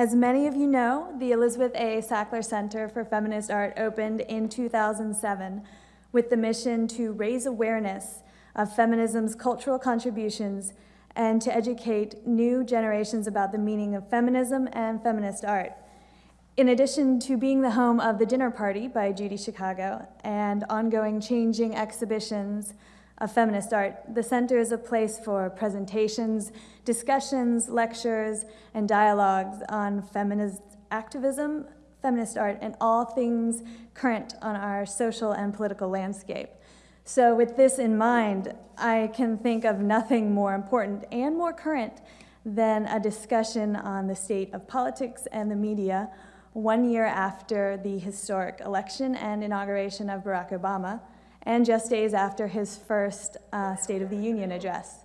As many of you know, the Elizabeth A. Sackler Center for Feminist Art opened in 2007 with the mission to raise awareness of feminism's cultural contributions and to educate new generations about the meaning of feminism and feminist art. In addition to being the home of the Dinner Party by Judy Chicago and ongoing changing exhibitions of feminist art, the center is a place for presentations, discussions, lectures, and dialogues on feminist activism, feminist art, and all things current on our social and political landscape. So with this in mind, I can think of nothing more important and more current than a discussion on the state of politics and the media one year after the historic election and inauguration of Barack Obama, and just days after his first uh, State of the Union address.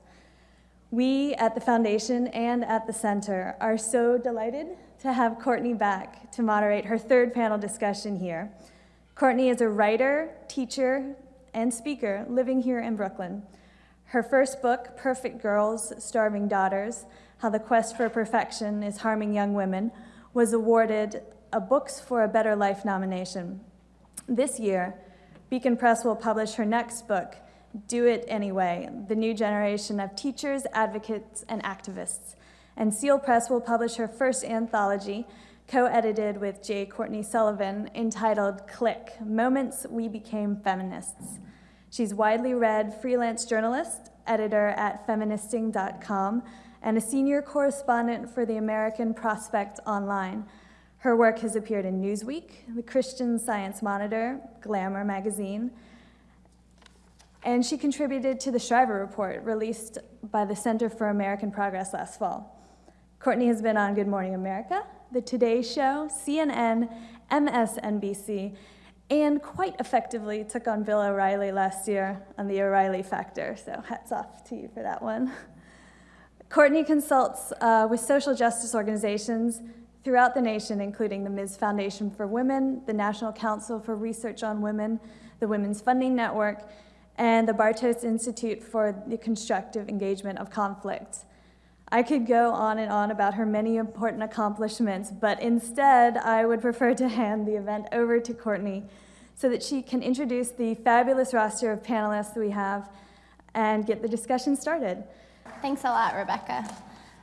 We at the Foundation and at the Center are so delighted to have Courtney back to moderate her third panel discussion here. Courtney is a writer, teacher, and speaker living here in Brooklyn. Her first book, Perfect Girls, Starving Daughters, How the Quest for Perfection is Harming Young Women, was awarded a Books for a Better Life nomination. This year, Beacon Press will publish her next book, Do It Anyway, The New Generation of Teachers, Advocates, and Activists. And Seal Press will publish her first anthology, co-edited with J. Courtney Sullivan, entitled Click, Moments We Became Feminists. She's widely read freelance journalist, editor at feministing.com, and a senior correspondent for the American Prospect Online. Her work has appeared in Newsweek, the Christian Science Monitor, Glamour magazine, and she contributed to the Shriver Report, released by the Center for American Progress last fall. Courtney has been on Good Morning America, The Today Show, CNN, MSNBC, and quite effectively took on Bill O'Reilly last year on the O'Reilly Factor, so hats off to you for that one. Courtney consults uh, with social justice organizations throughout the nation, including the Ms. Foundation for Women, the National Council for Research on Women, the Women's Funding Network, and the Bartos Institute for the Constructive Engagement of Conflict. I could go on and on about her many important accomplishments, but instead I would prefer to hand the event over to Courtney so that she can introduce the fabulous roster of panelists we have and get the discussion started. Thanks a lot, Rebecca.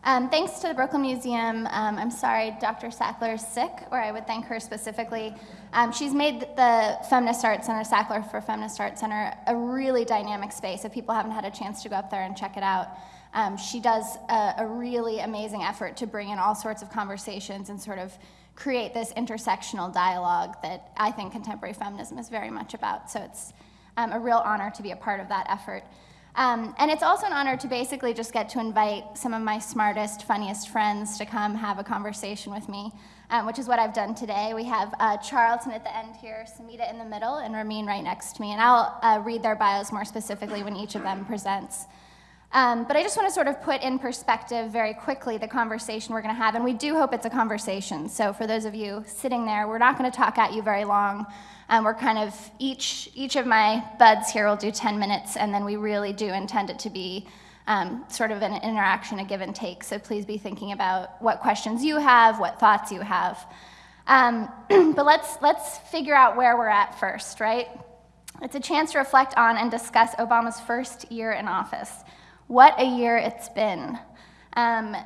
Um, thanks to the Brooklyn Museum. Um, I'm sorry Dr. Sackler is sick, or I would thank her specifically. Um, she's made the Feminist Arts Center, Sackler for Feminist Arts Center, a really dynamic space. If people haven't had a chance to go up there and check it out, um, she does a, a really amazing effort to bring in all sorts of conversations and sort of create this intersectional dialogue that I think contemporary feminism is very much about. So it's um, a real honor to be a part of that effort. Um, and it's also an honor to basically just get to invite some of my smartest, funniest friends to come have a conversation with me, um, which is what I've done today. We have uh, Charlton at the end here, Samita in the middle, and Ramin right next to me. And I'll uh, read their bios more specifically when each of them presents. Um, but I just want to sort of put in perspective very quickly the conversation we're going to have, and we do hope it's a conversation. So for those of you sitting there, we're not going to talk at you very long. Um, we're kind of, each, each of my buds here will do 10 minutes, and then we really do intend it to be um, sort of an interaction, a give and take. So please be thinking about what questions you have, what thoughts you have. Um, but let's, let's figure out where we're at first, right? It's a chance to reflect on and discuss Obama's first year in office. What a year it's been. Um,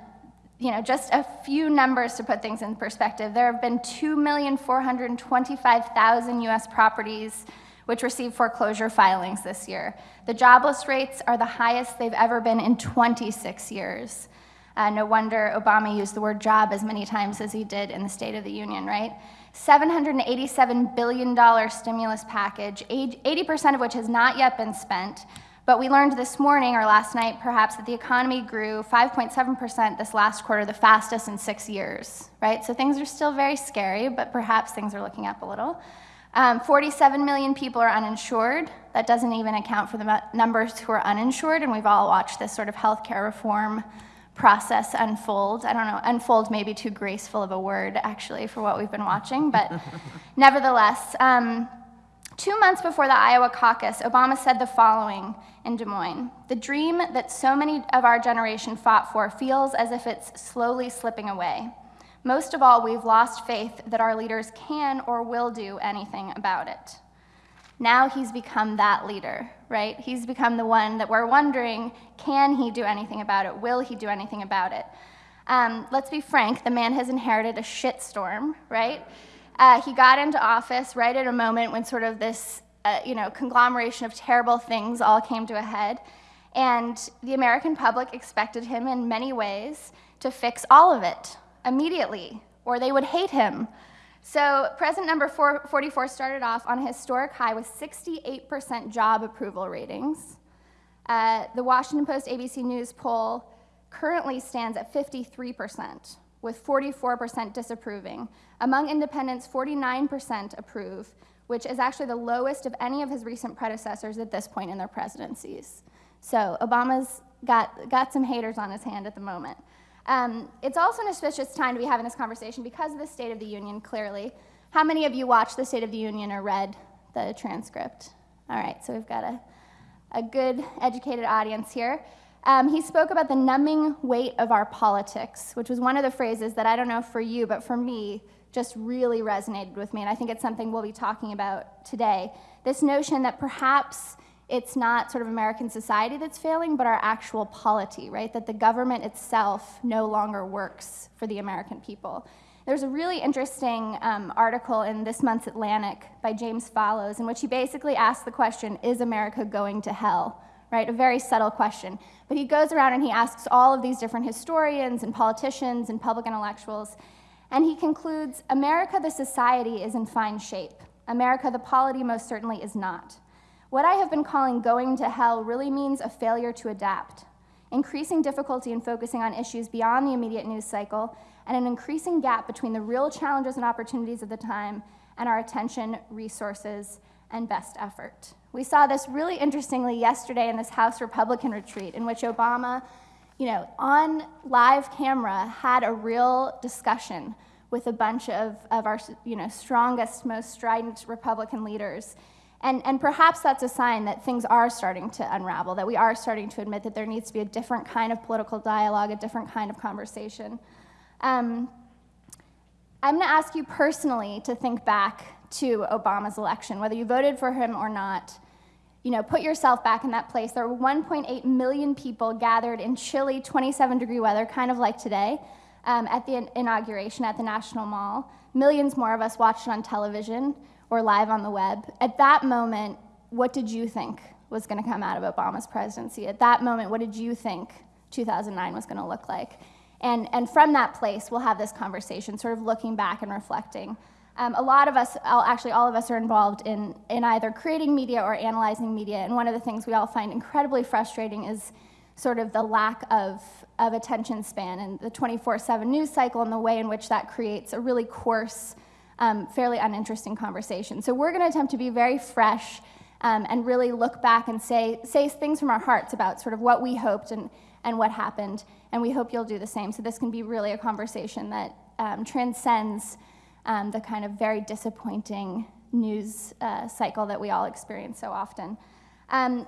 you know, just a few numbers to put things in perspective. There have been 2,425,000 US properties which received foreclosure filings this year. The jobless rates are the highest they've ever been in 26 years. Uh, no wonder Obama used the word job as many times as he did in the State of the Union, right? $787 billion stimulus package, 80% of which has not yet been spent, but we learned this morning or last night perhaps that the economy grew 5.7% this last quarter, the fastest in six years, right? So things are still very scary, but perhaps things are looking up a little. Um, 47 million people are uninsured. That doesn't even account for the numbers who are uninsured, and we've all watched this sort of healthcare reform process unfold. I don't know, unfold may be too graceful of a word, actually, for what we've been watching, but nevertheless, um, Two months before the Iowa caucus, Obama said the following in Des Moines The dream that so many of our generation fought for feels as if it's slowly slipping away. Most of all, we've lost faith that our leaders can or will do anything about it. Now he's become that leader, right? He's become the one that we're wondering can he do anything about it? Will he do anything about it? Um, let's be frank, the man has inherited a shitstorm, right? Uh, he got into office right at a moment when sort of this uh, you know, conglomeration of terrible things all came to a head. And the American public expected him in many ways to fix all of it immediately, or they would hate him. So president number 44 started off on a historic high with 68% job approval ratings. Uh, the Washington Post ABC News poll currently stands at 53%, with 44% disapproving. Among independents, 49% approve, which is actually the lowest of any of his recent predecessors at this point in their presidencies. So Obama's got, got some haters on his hand at the moment. Um, it's also an auspicious time to be having this conversation because of the State of the Union, clearly. How many of you watched the State of the Union or read the transcript? All right, so we've got a, a good, educated audience here. Um, he spoke about the numbing weight of our politics, which was one of the phrases that I don't know for you, but for me, just really resonated with me. And I think it's something we'll be talking about today. This notion that perhaps it's not sort of American society that's failing, but our actual polity, right? That the government itself no longer works for the American people. There's a really interesting um, article in this month's Atlantic by James Fallows in which he basically asks the question Is America going to hell? Right? A very subtle question. But he goes around and he asks all of these different historians and politicians and public intellectuals, and he concludes America, the society, is in fine shape. America, the polity, most certainly is not. What I have been calling going to hell really means a failure to adapt, increasing difficulty in focusing on issues beyond the immediate news cycle, and an increasing gap between the real challenges and opportunities of the time and our attention, resources, and best effort. We saw this really interestingly yesterday in this House Republican retreat, in which Obama, you know, on live camera had a real discussion with a bunch of, of our you know, strongest, most strident Republican leaders and, and perhaps that's a sign that things are starting to unravel, that we are starting to admit that there needs to be a different kind of political dialogue, a different kind of conversation. Um, I'm going to ask you personally to think back to Obama's election, whether you voted for him or not. You know, put yourself back in that place. There were 1.8 million people gathered in chilly 27 degree weather, kind of like today, um, at the inauguration at the National Mall. Millions more of us watched it on television or live on the web. At that moment, what did you think was going to come out of Obama's presidency? At that moment, what did you think 2009 was going to look like? And, and from that place, we'll have this conversation, sort of looking back and reflecting. Um, a lot of us, actually all of us, are involved in, in either creating media or analyzing media. And one of the things we all find incredibly frustrating is sort of the lack of, of attention span and the 24 7 news cycle and the way in which that creates a really coarse um, fairly uninteresting conversation. So we're going to attempt to be very fresh um, and really look back and say, say things from our hearts about sort of what we hoped and, and what happened. And we hope you'll do the same. So this can be really a conversation that um, transcends um, the kind of very disappointing news uh, cycle that we all experience so often. Um,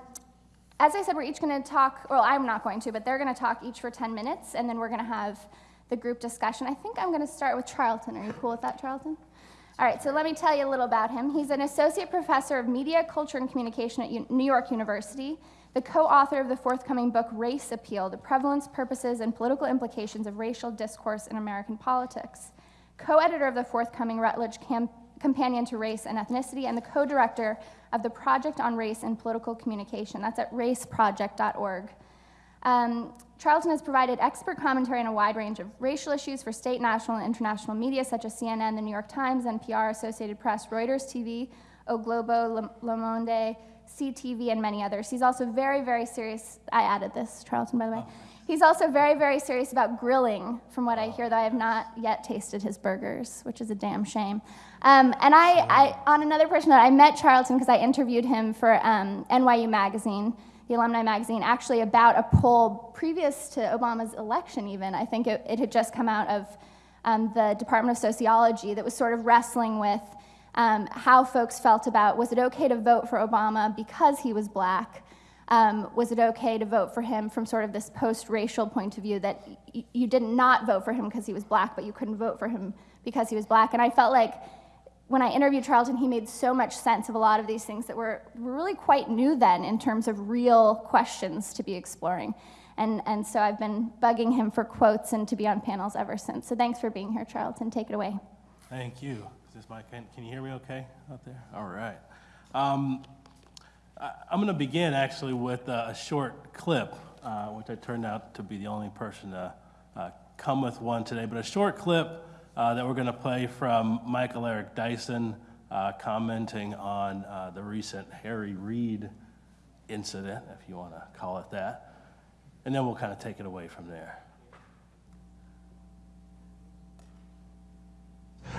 as I said, we're each going to talk, well, I'm not going to, but they're going to talk each for 10 minutes, and then we're going to have the group discussion. I think I'm going to start with Charlton. Are you cool with that, Charlton? All right, so let me tell you a little about him. He's an associate professor of media, culture, and communication at U New York University, the co author of the forthcoming book Race Appeal The Prevalence, Purposes, and Political Implications of Racial Discourse in American Politics, co editor of the forthcoming Routledge Companion to Race and Ethnicity, and the co director of the Project on Race and Political Communication. That's at raceproject.org. Um, Charlton has provided expert commentary on a wide range of racial issues for state, national, and international media such as CNN, the New York Times, NPR, Associated Press, Reuters TV, O Globo, Le Monde, CTV, and many others. He's also very, very serious. I added this, Charlton, by the way. He's also very, very serious about grilling, from what I hear, though I have not yet tasted his burgers, which is a damn shame. Um, and I, I, on another person note, I met Charlton because I interviewed him for um, NYU Magazine the Alumni Magazine, actually about a poll previous to Obama's election, even. I think it, it had just come out of um, the Department of Sociology that was sort of wrestling with um, how folks felt about was it okay to vote for Obama because he was black? Um, was it okay to vote for him from sort of this post-racial point of view that you did not vote for him because he was black, but you couldn't vote for him because he was black? And I felt like when I interviewed Charlton, he made so much sense of a lot of these things that were, really quite new then in terms of real questions to be exploring. And, and so I've been bugging him for quotes and to be on panels ever since. So thanks for being here, Charlton. Take it away. Thank you. Is this my, can, can you hear me okay out there? All right. Um, I'm going to begin actually with a short clip, uh, which I turned out to be the only person to uh, come with one today, but a short clip uh, that we're going to play from Michael Eric Dyson uh, commenting on uh, the recent Harry Reid incident, if you want to call it that. And then we'll kind of take it away from there.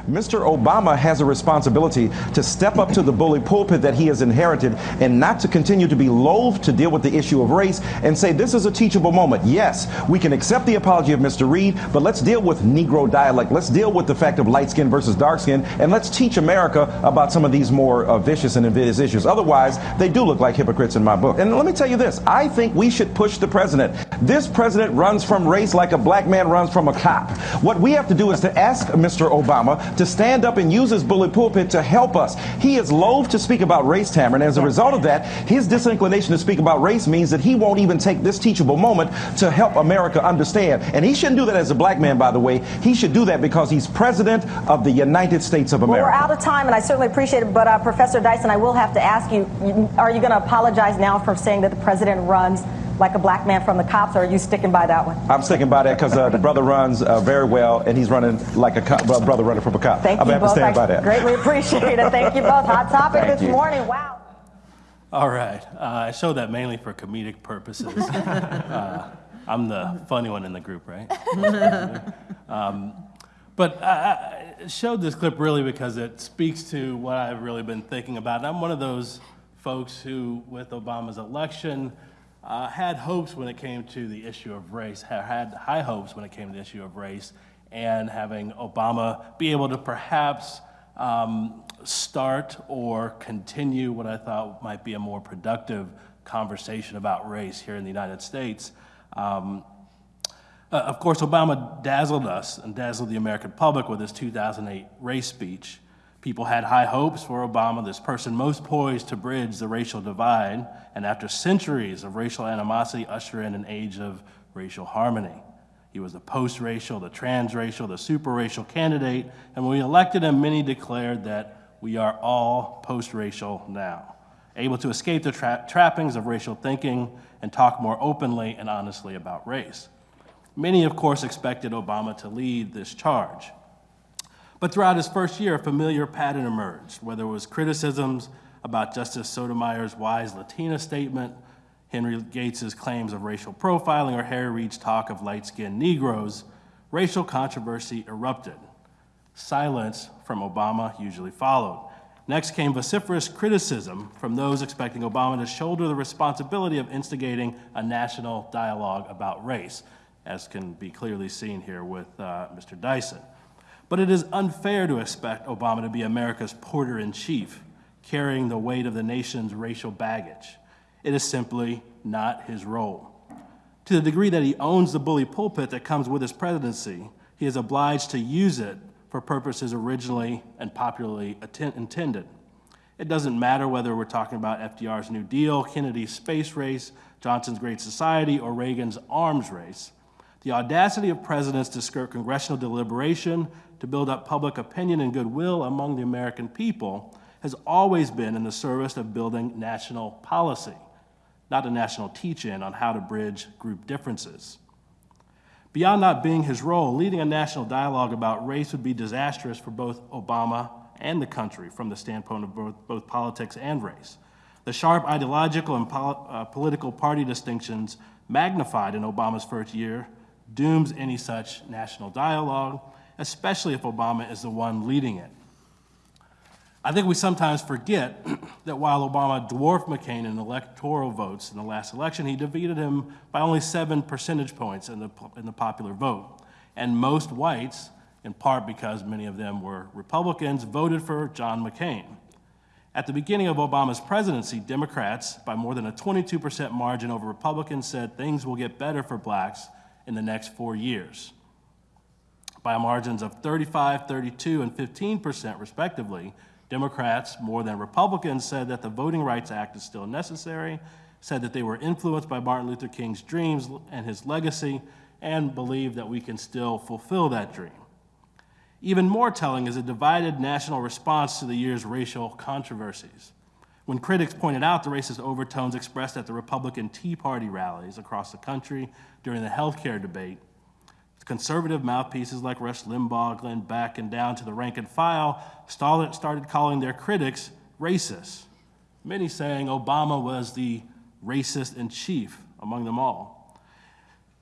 Mr. Obama has a responsibility to step up to the bully pulpit that he has inherited and not to continue to be loath to deal with the issue of race and say this is a teachable moment. Yes, we can accept the apology of Mr. Reid, but let's deal with Negro dialect. Let's deal with the fact of light skin versus dark skin, and let's teach America about some of these more uh, vicious and invidious issues. Otherwise, they do look like hypocrites in my book. And let me tell you this I think we should push the president. This president runs from race like a black man runs from a cop. What we have to do is to ask Mr. Obama to stand up and use his bully pulpit to help us. He is loath to speak about race, Tamron, and as a result of that, his disinclination to speak about race means that he won't even take this teachable moment to help America understand. And he shouldn't do that as a black man, by the way. He should do that because he's president of the United States of America. Well, we're out of time, and I certainly appreciate it. But uh, Professor Dyson, I will have to ask you: Are you going to apologize now for saying that the president runs like a black man from the cops, or are you sticking by that one? I'm sticking by that because uh, the brother runs uh, very well, and he's running like a cop, brother running from a cop. Thank I'm you going to both. stand I by that. greatly appreciate it. Thank you both. Hot topic Thank this you. morning. Wow. All right. Uh, I show that mainly for comedic purposes. uh, I'm the funny one in the group, right? um, but I, I showed this clip really because it speaks to what I've really been thinking about. And I'm one of those folks who, with Obama's election, uh, had hopes when it came to the issue of race, had high hopes when it came to the issue of race, and having Obama be able to perhaps um, start or continue what I thought might be a more productive conversation about race here in the United States. Um, uh, of course, Obama dazzled us and dazzled the American public with his 2008 race speech. People had high hopes for Obama, this person most poised to bridge the racial divide, and after centuries of racial animosity, usher in an age of racial harmony. He was the post racial, the transracial, the super racial candidate, and when we elected him, many declared that we are all post racial now, able to escape the tra- trappings of racial thinking and talk more openly and honestly about race. Many, of course, expected Obama to lead this charge. But throughout his first year, a familiar pattern emerged, whether it was criticisms about Justice Sotomayor's wise Latina statement, Henry Gates's claims of racial profiling, or Harry Reid's talk of light skinned Negroes, racial controversy erupted. Silence from Obama usually followed. Next came vociferous criticism from those expecting Obama to shoulder the responsibility of instigating a national dialogue about race, as can be clearly seen here with uh, Mr. Dyson. But it is unfair to expect Obama to be America's porter in chief, carrying the weight of the nation's racial baggage. It is simply not his role. To the degree that he owns the bully pulpit that comes with his presidency, he is obliged to use it for purposes originally and popularly intended. It doesn't matter whether we're talking about FDR's New Deal, Kennedy's space race, Johnson's Great Society, or Reagan's arms race. The audacity of presidents to skirt congressional deliberation to build up public opinion and goodwill among the American people has always been in the service of building national policy, not a national teach in on how to bridge group differences. Beyond not being his role, leading a national dialogue about race would be disastrous for both Obama and the country from the standpoint of both, both politics and race. The sharp ideological and pol- uh, political party distinctions magnified in Obama's first year dooms any such national dialogue, especially if Obama is the one leading it. I think we sometimes forget that while Obama dwarfed McCain in electoral votes in the last election, he defeated him by only seven percentage points in the, in the popular vote. And most whites, in part because many of them were Republicans, voted for John McCain. At the beginning of Obama's presidency, Democrats, by more than a 22% margin over Republicans, said things will get better for blacks in the next four years. By margins of 35, 32, and 15%, respectively, Democrats, more than Republicans, said that the Voting Rights Act is still necessary, said that they were influenced by Martin Luther King's dreams and his legacy, and believe that we can still fulfill that dream. Even more telling is a divided national response to the year's racial controversies. When critics pointed out the racist overtones expressed at the Republican Tea Party rallies across the country during the healthcare debate, conservative mouthpieces like Rush Limbaugh, Glenn Beck, and down to the rank and file started calling their critics racist, many saying Obama was the racist in chief among them all.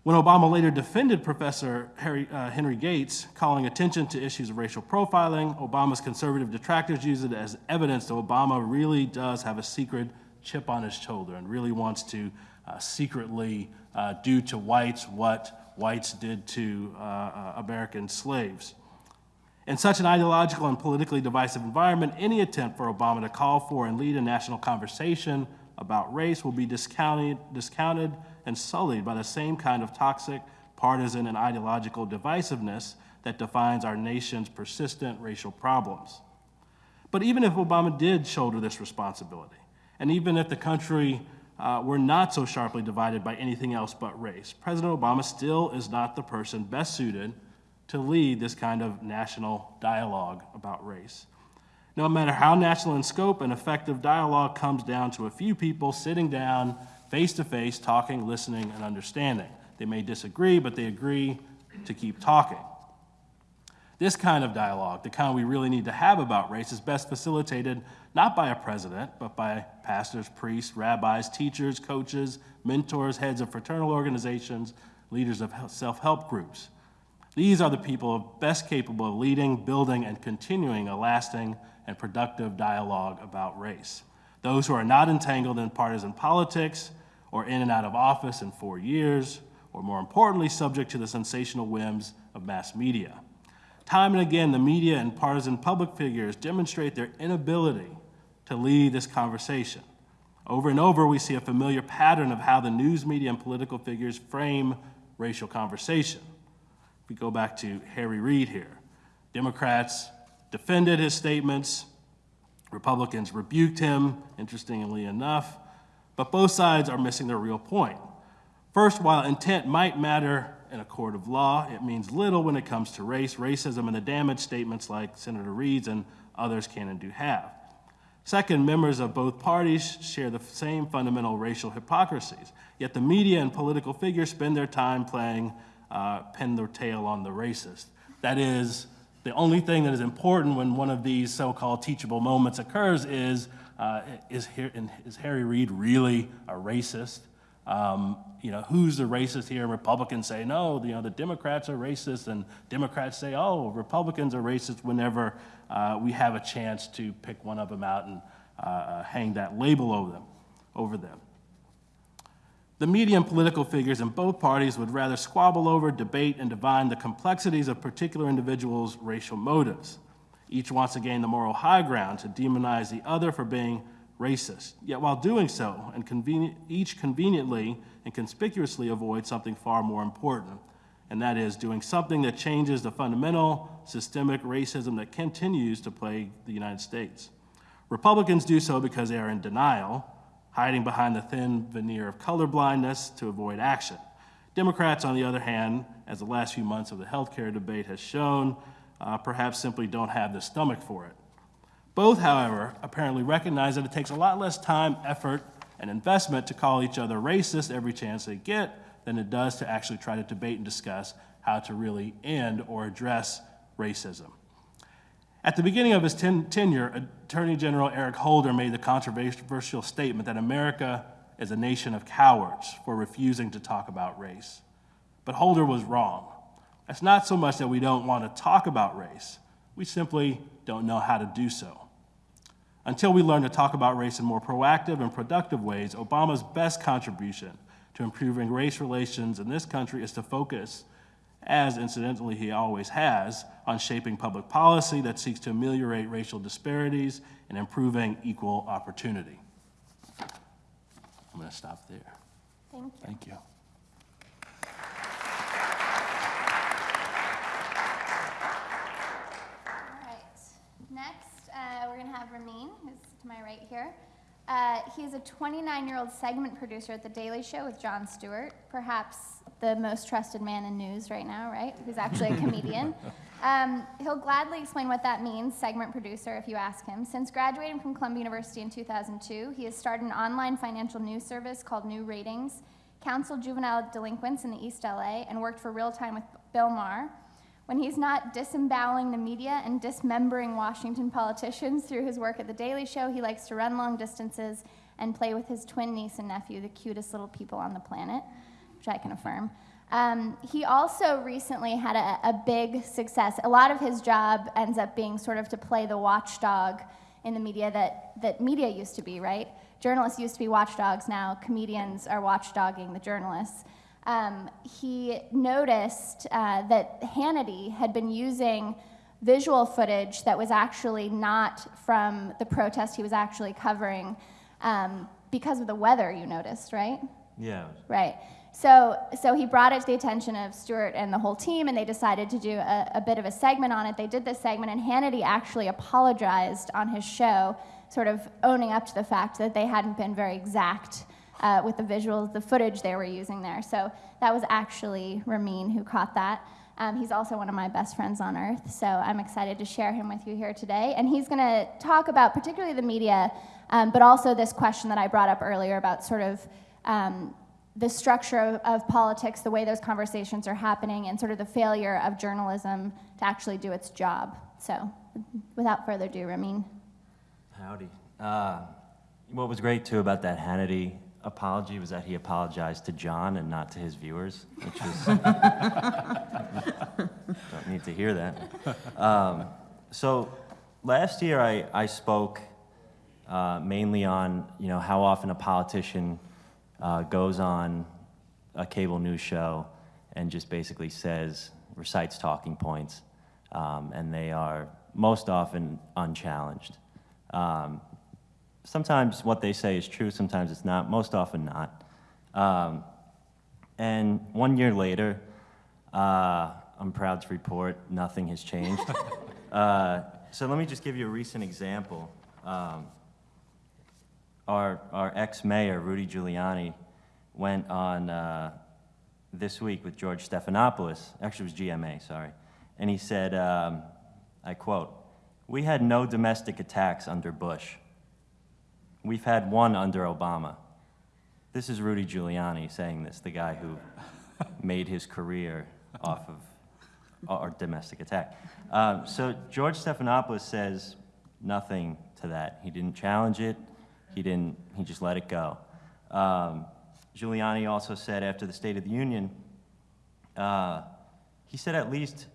When Obama later defended Professor Harry, uh, Henry Gates, calling attention to issues of racial profiling, Obama's conservative detractors used it as evidence that Obama really does have a secret chip on his shoulder and really wants to uh, secretly uh, do to whites what whites did to uh, American slaves. In such an ideological and politically divisive environment, any attempt for Obama to call for and lead a national conversation about race will be discounted, discounted and sullied by the same kind of toxic, partisan, and ideological divisiveness that defines our nation's persistent racial problems. But even if Obama did shoulder this responsibility, and even if the country uh, were not so sharply divided by anything else but race, President Obama still is not the person best suited to lead this kind of national dialogue about race. No matter how national in scope, an effective dialogue comes down to a few people sitting down face to face, talking, listening, and understanding. They may disagree, but they agree to keep talking. This kind of dialogue, the kind we really need to have about race, is best facilitated not by a president, but by pastors, priests, rabbis, teachers, coaches, mentors, heads of fraternal organizations, leaders of self help groups. These are the people best capable of leading, building, and continuing a lasting and productive dialogue about race. Those who are not entangled in partisan politics or in and out of office in four years, or more importantly, subject to the sensational whims of mass media. Time and again, the media and partisan public figures demonstrate their inability to lead this conversation. Over and over, we see a familiar pattern of how the news media and political figures frame racial conversation. If We go back to Harry Reid here. Democrats defended his statements, Republicans rebuked him, interestingly enough, but both sides are missing their real point. First, while intent might matter in a court of law, it means little when it comes to race, racism, and the damage statements like Senator Reid's and others can and do have. Second, members of both parties share the same fundamental racial hypocrisies, yet the media and political figures spend their time playing uh, pin their tail on the racist. That is, the only thing that is important when one of these so-called teachable moments occurs is, uh, is, is Harry Reid really a racist? Um, you know, who's the racist here? Republicans say, no, you know, the Democrats are racist, and Democrats say, oh, Republicans are racist whenever uh, we have a chance to pick one of them out and uh, hang that label over them. Over them. The media and political figures in both parties would rather squabble over, debate, and divine the complexities of particular individuals' racial motives. Each wants to gain the moral high ground to demonize the other for being racist. Yet while doing so, and each conveniently and conspicuously avoid something far more important, and that is doing something that changes the fundamental systemic racism that continues to plague the United States. Republicans do so because they are in denial, hiding behind the thin veneer of colorblindness to avoid action. Democrats, on the other hand, as the last few months of the healthcare debate has shown, uh, perhaps simply don't have the stomach for it. Both, however, apparently recognize that it takes a lot less time, effort, and investment to call each other racist every chance they get than it does to actually try to debate and discuss how to really end or address racism. At the beginning of his ten tenure, Attorney General Eric Holder made the controversial statement that America is a nation of cowards for refusing to talk about race. But Holder was wrong. It's not so much that we don't want to talk about race, we simply don't know how to do so. Until we learn to talk about race in more proactive and productive ways, Obama's best contribution to improving race relations in this country is to focus as incidentally he always has, on shaping public policy that seeks to ameliorate racial disparities and improving equal opportunity. I'm going to stop there. Thank you. Thank you. All right. Next, uh, we're going to have Ramin, who's to my right here. Uh, he's a 29 year old segment producer at The Daily Show with Jon Stewart, perhaps the most trusted man in news right now, right? Who's actually a comedian. Um, he'll gladly explain what that means, segment producer, if you ask him. Since graduating from Columbia University in 2002, he has started an online financial news service called New Ratings, counseled juvenile delinquents in the East LA, and worked for Real Time with Bill Maher. When he's not disemboweling the media and dismembering Washington politicians through his work at The Daily Show, he likes to run long distances and play with his twin niece and nephew, the cutest little people on the planet, which I can affirm. Um, he also recently had a, a big success. A lot of his job ends up being sort of to play the watchdog in the media that, that media used to be, right? Journalists used to be watchdogs, now comedians are watchdogging the journalists um, he noticed uh, that Hannity had been using visual footage that was actually not from the protest he was actually covering um, because of the weather, you noticed, right? Yeah. Right. So, so he brought it to the attention of Stewart and the whole team, and they decided to do a, a bit of a segment on it. They did this segment, and Hannity actually apologized on his show, sort of owning up to the fact that they hadn't been very exact uh, with the visuals, the footage they were using there. So that was actually Ramin who caught that. Um, he's also one of my best friends on earth, so I'm excited to share him with you here today. And he's going to talk about particularly the media, um, but also this question that I brought up earlier about sort of um, the structure of, of, politics, the way those conversations are happening, and sort of the failure of journalism to actually do its job. So, without further ado, Ramin. Howdy. Uh, what was great too about that Hannity apology was that he apologized to Jon and not to his viewers, which was don't need to hear that. Um, so last year I, I spoke uh, mainly on you know how often a politician uh, goes on a cable news show and just basically says recites talking points, um, and they are most often unchallenged. Um, sometimes what they say is true, sometimes it's not, most often not. Um, and one year later, uh, I'm proud to report nothing has changed. uh, so let me just give you a recent example. Um, our our ex-mayor, Rudy Giuliani, went on uh, this week with George Stephanopoulos, actually it was GMA, sorry, and he said, um, I quote, we had no domestic attacks under Bush. We've had one under Obama. This is Rudy Giuliani saying this, the guy who made his career off of our domestic attack. Um, so George Stephanopoulos says nothing to that. He didn't challenge it. He didn't. He just let it go. Um, Giuliani also said after the State of the Union, uh, he said at least,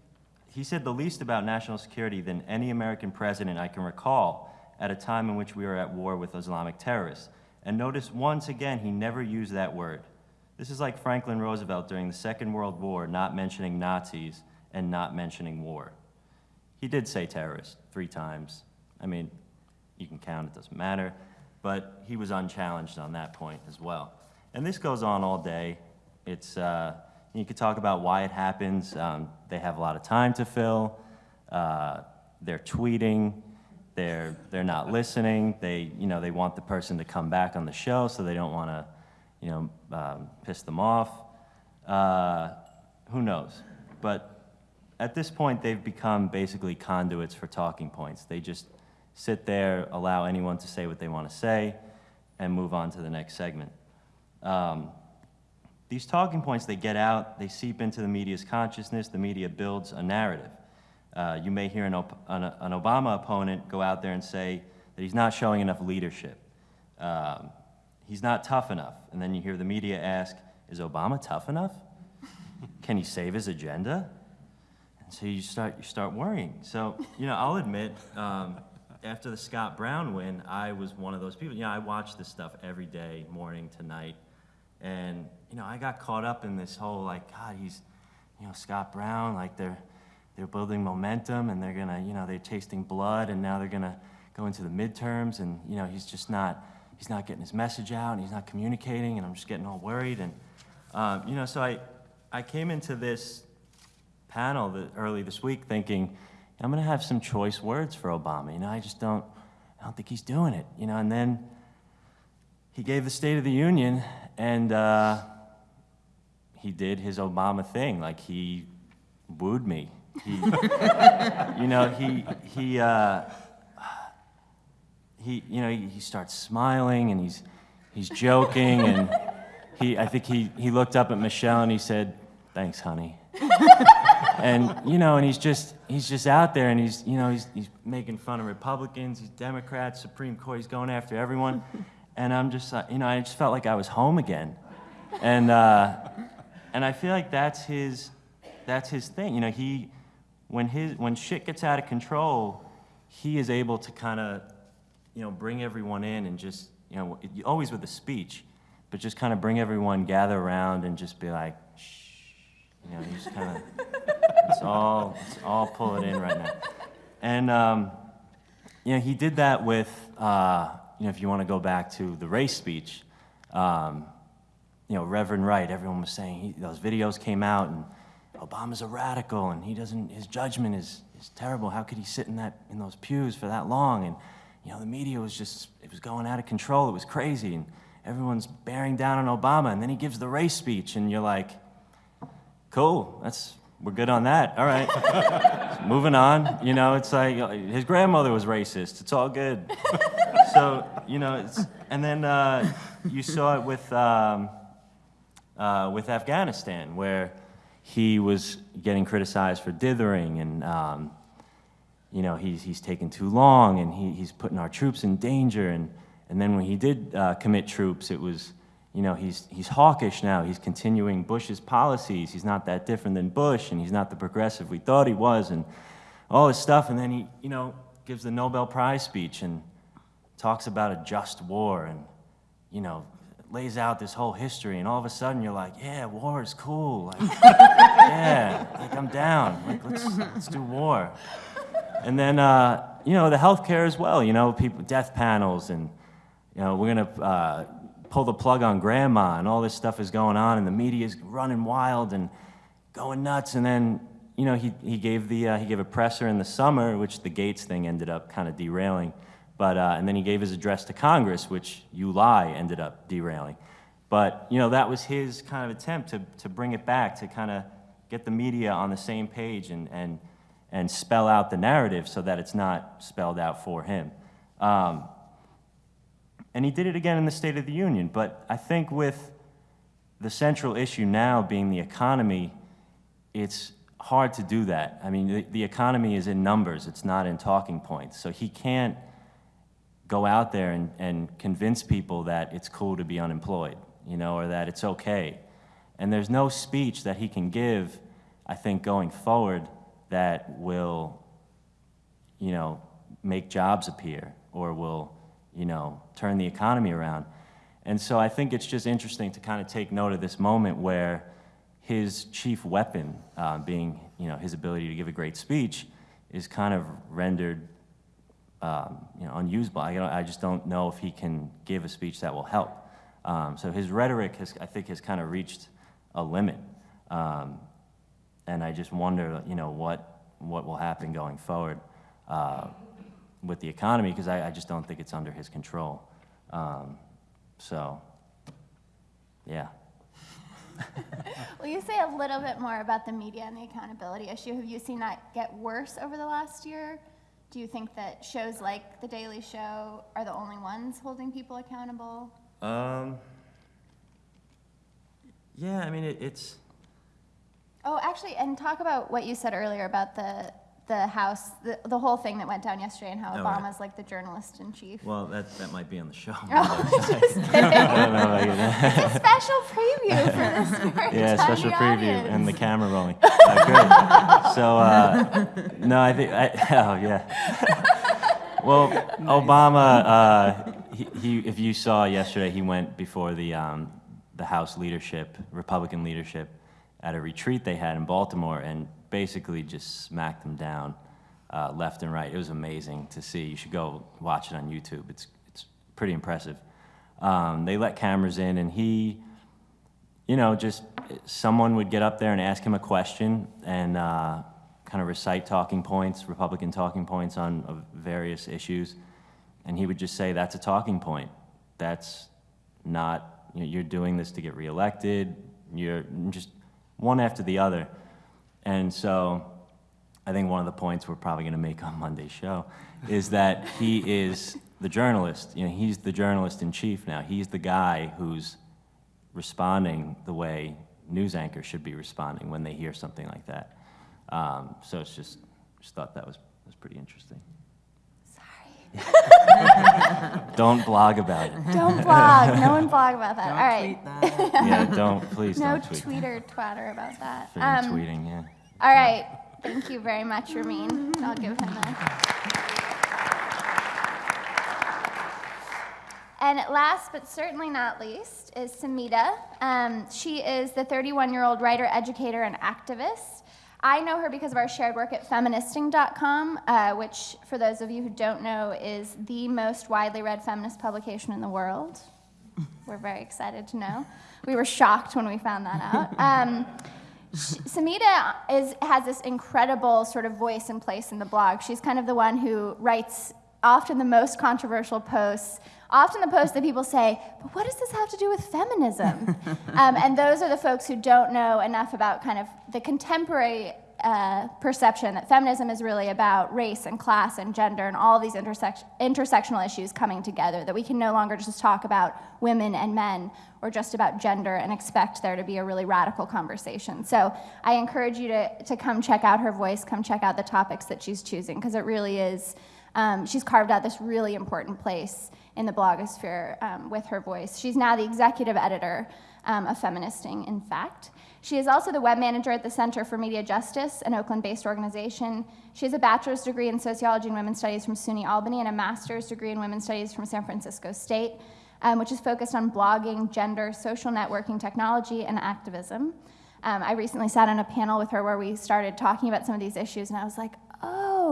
he said the least about national security than any American president I can recall at a time in which we were at war with Islamic terrorists. And notice once again, he never used that word. This is like Franklin Roosevelt during the Second World War not mentioning Nazis and not mentioning war. He did say terrorist three times. I mean, you can count, it doesn't matter. But he was unchallenged on that point as well. And this goes on all day. It's, uh, you could talk about why it happens. Um, they have a lot of time to fill. Uh, they're tweeting. They're, they're not listening. They, you know, they want the person to come back on the show, so they don't want to, you know, um, piss them off. Uh, who knows? But at this point, they've become basically conduits for talking points. They just sit there, allow anyone to say what they want to say, and move on to the next segment. Um, these talking points, they get out, they seep into the media's consciousness, the media builds a narrative. Uh, you may hear an, an, an, Obama opponent go out there and say that he's not showing enough leadership. Um, he's not tough enough. And then you hear the media ask, is Obama tough enough? Can he save his agenda? And so you start, you start worrying. So, you know, I'll admit, um, after the Scott Brown win, I was one of those people. You know, I watch this stuff every day, morning to night. And, you know, I got caught up in this whole, like, God, he's, you know, Scott Brown, like they're, they're building momentum and they're gonna, you know, they're tasting blood and now they're gonna go into the midterms and, you know, he's just not, he's not getting his message out and he's not communicating and I'm just getting all worried and, um, you know, so I, I came into this panel early this week thinking, I'm gonna have some choice words for Obama, you know, I just don't, I don't think he's doing it, you know, and then he gave the State of the Union and, uh, he did his Obama thing. Like he wooed me. He, you know, he he uh, he you know he, starts smiling and he's he's joking and he I think he he looked up at Michelle and he said, "Thanks, honey." and you know, and he's just he's just out there and he's you know he's he's making fun of Republicans, he's Democrats, Supreme Court, he's going after everyone, and I'm just you know I just felt like I was home again, and. Uh, and I feel like that's his, that's his thing. You know, he, when his, when shit gets out of control, he is able to kind of, you know, bring everyone in and just, you know, always with a speech, but just kind of bring everyone, gather around, and just be like, shh, you know, just kind of, it's all, it's all pull it in right now. And, um, you know, he did that with, uh, you know, if you want to go back to the race speech. Um, you know, Reverend Wright, everyone was saying he, those videos came out and Obama's a radical and he doesn't, his judgment is, is terrible. How could he sit in that, in those pews for that long? And, you know, the media was just, it was going out of control. It was crazy. And everyone's bearing down on Obama. And then he gives the race speech and you're like, cool, that's, we're good on that. All right. Moving on. You know, it's like his grandmother was racist. It's all good. so, you know, it's, and then uh, you saw it with, um, uh, with Afghanistan, where he was getting criticized for dithering and, um, you know, he's, he's taking too long and he, he's putting our troops in danger. And, and then when he did uh, commit troops, it was, you know, he's, he's hawkish now. He's continuing Bush's policies. He's not that different than Bush and he's not the progressive we thought he was and all this stuff. And then he, you know, gives the Nobel Prize speech and talks about a just war and, you know, lays out this whole history, and all of a sudden you're like, yeah, war is cool. Like, yeah, like I'm down. Like, let's, let's do war. And then, uh, you know, the healthcare as well, you know, people, death panels, and, you know, we're going to uh, pull the plug on grandma, and all this stuff is going on, and the media is running wild and going nuts. And then, you know, he, he, gave the, uh, he gave a presser in the summer, which the Gates thing ended up kind of derailing. But, uh, and then he gave his address to Congress, which you lie ended up derailing. But, you know, that was his kind of attempt to, to bring it back, to kind of get the media on the same page and, and, and spell out the narrative so that it's not spelled out for him. Um, and he did it again in the State of the Union. But I think with the central issue now being the economy, it's hard to do that. I mean, the, the economy is in numbers, it's not in talking points. So he can't go out there and, and convince people that it's cool to be unemployed, you know, or that it's okay. And there's no speech that he can give, I think, going forward that will, you know, make jobs appear or will, you know, turn the economy around. And so I think it's just interesting to kind of take note of this moment where his chief weapon, uh, being, you know, his ability to give a great speech, is kind of rendered um, you know, unusable. I, I, just don't know if he can give a speech that will help. Um, so his rhetoric has, I think, has kind of reached a limit. Um, and I just wonder, you know, what, what will happen going forward uh, with the economy, because I, I, just don't think it's under his control. Um, so, yeah. Will you say a little bit more about the media and the accountability issue? Have you seen that get worse over the last year? Do you think that shows like The Daily Show are the only ones holding people accountable? Um, yeah, I mean, it, it's. Oh, actually, and talk about what you said earlier about the the House, the, the whole thing that went down yesterday, and how Oh, Obama's right. like the journalist in chief. Well, that, that might be on the show. Oh, just kidding. I don't know about you. It's a special preview for this very Yeah, tiny special preview audience. and the camera rolling. Uh, great. So, uh, no, I think, I, oh, yeah. Well, Obama, uh, he, he, if you saw yesterday, he went before the, um, the House leadership, Republican leadership, at a retreat they had in Baltimore and basically just smacked them down uh, left and right. It was amazing to see. You should go watch it on YouTube. It's, it's pretty impressive. Um, they let cameras in, and he, you know, just someone would get up there and ask him a question and uh, kind of recite talking points, Republican talking points on uh, various issues. And he would just say, That's a talking point. That's not, you know, you're doing this to get reelected. You're just one after the other. And so I think one of the points we're probably going to make on Monday's show is that he is the journalist. You know, he's the journalist in chief now. He's the guy who's responding the way news anchors should be responding when they hear something like that. Um, so it's just, just thought that was, was pretty interesting. Sorry. Don't blog about it. Don't blog. No one blog about that. Don't All right. tweet that. Yeah, don't, please No don't tweet. tweet or twatter about that. For Um, tweeting, yeah. all right. Thank you very much, Ramin. I'll give him a. And last but certainly not least is Samhita. Um, she is the 31 year old writer, educator, and activist. I know her because of our shared work at feministing.com, uh, which, for those of you who don't know, is the most widely read feminist publication in the world. We're very excited to know. We were shocked when we found that out. Um, Samhita is, has this incredible sort of voice and place in the blog. She's kind of the one who writes often the most controversial posts, often the posts that people say, but what does this have to do with feminism? um, and those are the folks who don't know enough about kind of the contemporary uh, perception that feminism is really about race and class and gender and all these intersect- intersectional issues coming together, that we can no longer just talk about women and men or just about gender and expect there to be a really radical conversation. So I encourage you to, to come check out her voice, come check out the topics that she's choosing, because it really is, um, she's carved out this really important place in the blogosphere um, with her voice. She's now the executive editor um, of Feministing, in fact. She is also the web manager at the Center for Media Justice, an Oakland based organization. She has a bachelor's degree in sociology and women's studies from SUNY Albany and a master's degree in women's studies from San Francisco State, um, which is focused on blogging, gender, social networking technology, and activism. Um, I recently sat on a panel with her where we started talking about some of these issues, and I was like,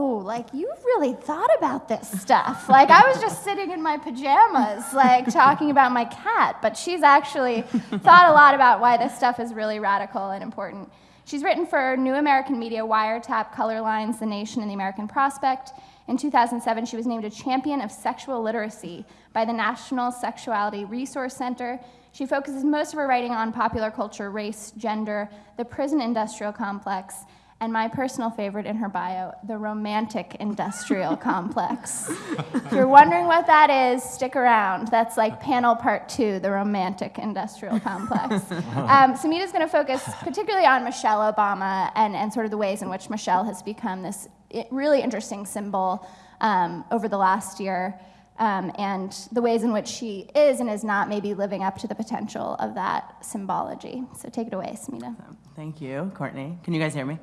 like you've really thought about this stuff. like I was just sitting in my pajamas, like talking about my cat, but she's actually thought a lot about why this stuff is really radical and important. She's written for New American Media, Wiretap, Color Lines, The Nation, and The American Prospect. In 2007, she was named a champion of sexual literacy by the National Sexuality Resource Center. She focuses most of her writing on popular culture, race, gender, the prison industrial complex, and my personal favorite in her bio, the romantic industrial complex. If you're wondering what that is, stick around. That's like panel part two, the romantic industrial complex. Um, Samhita's going to focus particularly on Michelle Obama and, and sort of the ways in which Michelle has become this really interesting symbol um, over the last year. Um, and the ways in which she is and is not maybe living up to the potential of that symbology. So take it away, Samhita. Thank you, Courtney. Can you guys hear me?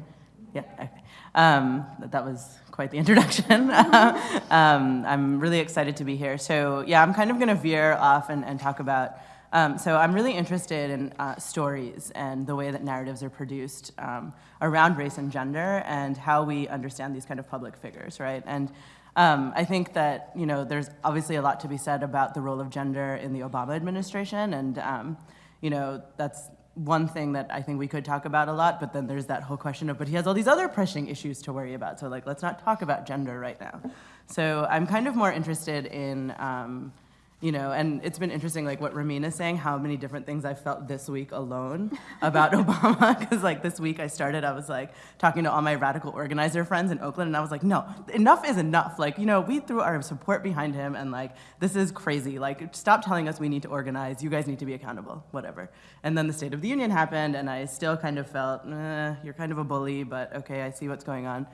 Yeah. Um, that- was quite the introduction. um, I'm really excited to be here. So yeah, I'm kind of going to veer off and, and talk about. Um, so I'm really interested in uh, stories and the way that narratives are produced um, around race and gender and how we understand these kind of public figures, right? And um, I think that you know there's obviously a lot to be said about the role of gender in the Obama administration, and um, you know that's one thing that I think we could talk about a lot. But then there's that whole question of, but he has all these other pressing issues to worry about. So like, let's not talk about gender right now. So I'm kind of more interested in. Um, you know, and it's been interesting, like what Ramin is saying, how many different things I felt this week alone about Obama. Because, like, this week I started, I was like talking to all my radical organizer friends in Oakland, and I was like, no, enough is enough. Like, you know, we threw our support behind him, and like, this is crazy. Like, stop telling us we need to organize. You guys need to be accountable, whatever. And then the State of the Union happened, and I still kind of felt, eh, you're kind of a bully, but okay, I see what's going on.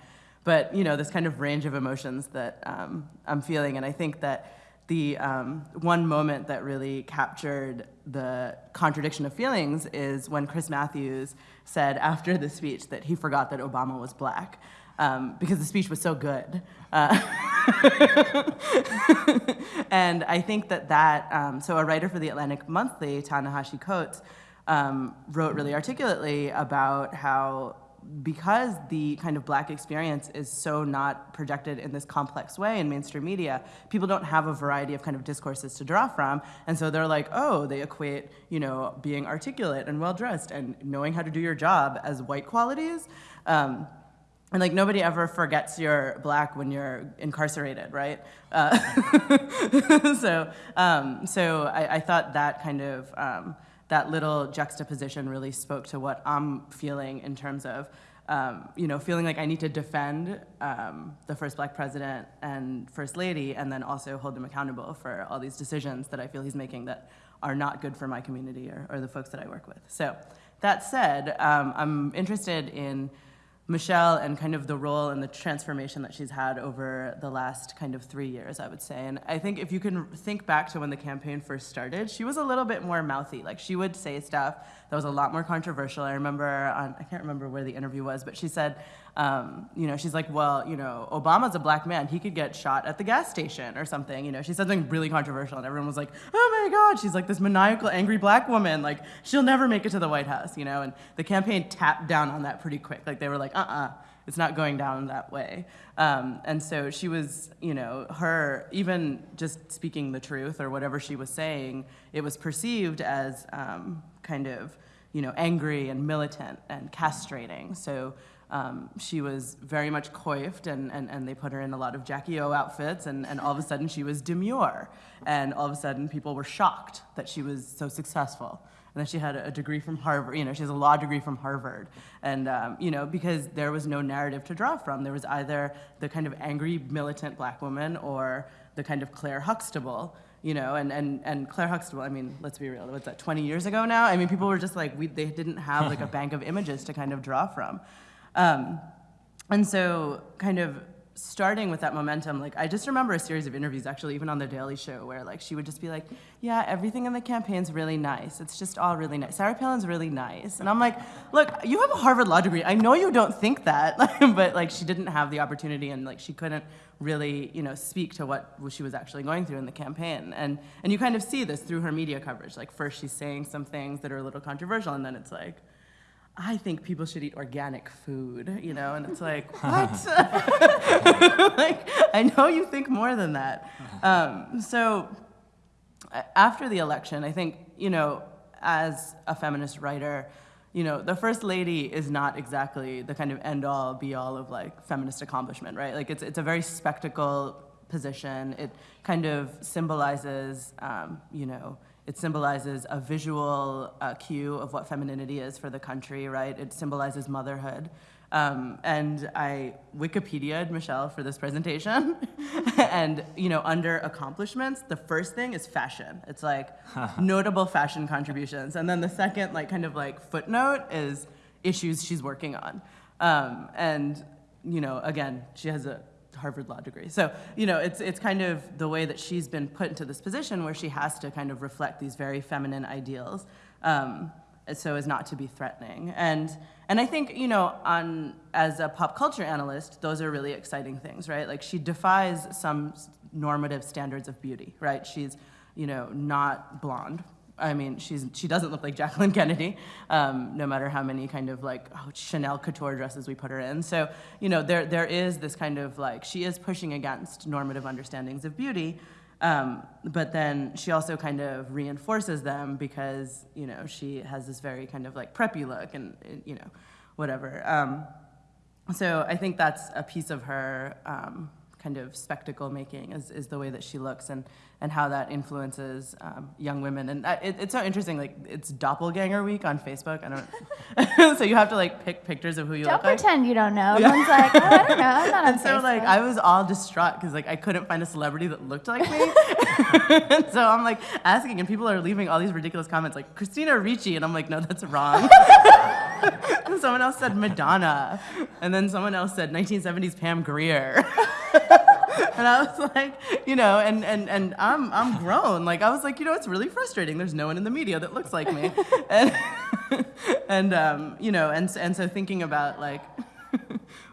But, you know, this kind of range of emotions that um, I'm feeling, and I think that the um, one moment that really captured the contradiction of feelings is when Chris Matthews said after the speech that he forgot that Obama was black um, because the speech was so good. Uh, and I think that that, um, so a writer for the Atlantic Monthly, Ta-Nehisi Coates, um, wrote really articulately about how because the kind of black experience is so not projected in this complex way in mainstream media, people don't have a variety of kind of discourses to draw from. And so they're like, oh, they equate, you know, being articulate and well dressed and knowing how to do your job as white qualities. Um, and like nobody ever forgets you're black when you're incarcerated, right? Uh, so, um, so I, I, thought that kind of um, that little juxtaposition really spoke to what I'm feeling in terms of, um, you know, feeling like I need to defend um, the first black president and first lady, and then also hold him accountable for all these decisions that I feel he's making that are not good for my community or, or the folks that I work with. So that said, um, I'm interested in Michelle and kind of the role and the transformation that she's had over the last kind of three years, I would say. And I think if you can think back to when the campaign first started, she was a little bit more mouthy. Like she would say stuff that was a lot more controversial. I remember on, I can't remember where the interview was, but she said, um, you know, she's like, well, you know, Obama's a black man. He could get shot at the gas station or something. You know, she said something really controversial, and everyone was like, oh my God, she's like this maniacal, angry black woman. Like, she'll never make it to the White House, you know? And the campaign tapped down on that pretty quick. Like, they were like, uh uh it's not going down that way. Um, and so she was, you know, her, even just speaking the truth or whatever she was saying, it was perceived as um, kind of, you know, angry and militant and castrating. So um, she was very much coiffed, and, and, and they put her in a lot of Jackie O outfits, and, and all of a sudden she was demure. And all of a sudden people were shocked that she was so successful. And then she had a degree from Harvard, you know, she has a law degree from Harvard. And, um, you know, because there was no narrative to draw from. There was either the kind of angry, militant black woman or the kind of Claire Huxtable you know, and, and, and Claire Huxtable, I mean, let's be real, what's that, 20 years ago now? I mean, people were just like, we, they didn't have like a bank of images to kind of draw from. Um, and so, kind of starting with that momentum, like I just remember a series of interviews, actually, even on the Daily Show, where like she would just be like, "Yeah, everything in the campaign's really nice. It's just all really nice. Sarah Palin's really nice." And I'm like, "Look, you have a Harvard law degree. I know you don't think that, but like she didn't have the opportunity, and like she couldn't really, you know, speak to what she was actually going through in the campaign. And and you kind of see this through her media coverage. Like first she's saying some things that are a little controversial, and then it's like I think people should eat organic food, you know, and it's like, what? like, I know you think more than that. Um, so after the election, I think, you know, as a feminist writer, you know, the first lady is not exactly the kind of end all be all of like feminist accomplishment, right? Like it's, it's a very spectacle position. It kind of symbolizes, um, you know, it symbolizes a visual uh, cue of what femininity is for the country, right? It symbolizes motherhood. Um, and I Wikipedia'd Michelle for this presentation. and, you know, under accomplishments, the first thing is fashion. It's like notable fashion contributions. And then the second, like, kind of like footnote is issues she's working on. Um, and, you know, again, she has a Harvard law degree. So, you know, it's, it's kind of the way that she's been put into this position where she has to kind of reflect these very feminine ideals um, so as not to be threatening. And, and I think, you know, on, as a pop culture analyst, those are really exciting things, right? Like she defies some normative standards of beauty, right? She's, you know, not blonde, I mean, she's she doesn't look like Jacqueline Kennedy, um, no matter how many kind of like oh, Chanel couture dresses we put her in. So you know, there there is this kind of like she is pushing against normative understandings of beauty, um, but then she also kind of reinforces them because you know she has this very kind of like preppy look and you know, whatever. Um, so I think that's a piece of her um, kind of spectacle making is, is the way that she looks and, and how that influences um, young women. And it, it's so interesting, like it's doppelganger week on Facebook. I don't, so you have to like pick pictures of who you don't look like. Don't pretend you don't know. Yeah. Everyone's like, oh, I don't know, I'm not on so Facebook. like I was all distraught because like I couldn't find a celebrity that looked like me. and so I'm like asking and people are leaving all these ridiculous comments like Christina Ricci and I'm like, no, that's wrong. someone else said Madonna. And then someone else said 1970s Pam Grier. and I was like, you know, and, and, and I'm, I'm grown. Like, I was like, you know, it's really frustrating. There's no one in the media that looks like me. and, and um, you know, and, and so thinking about, like,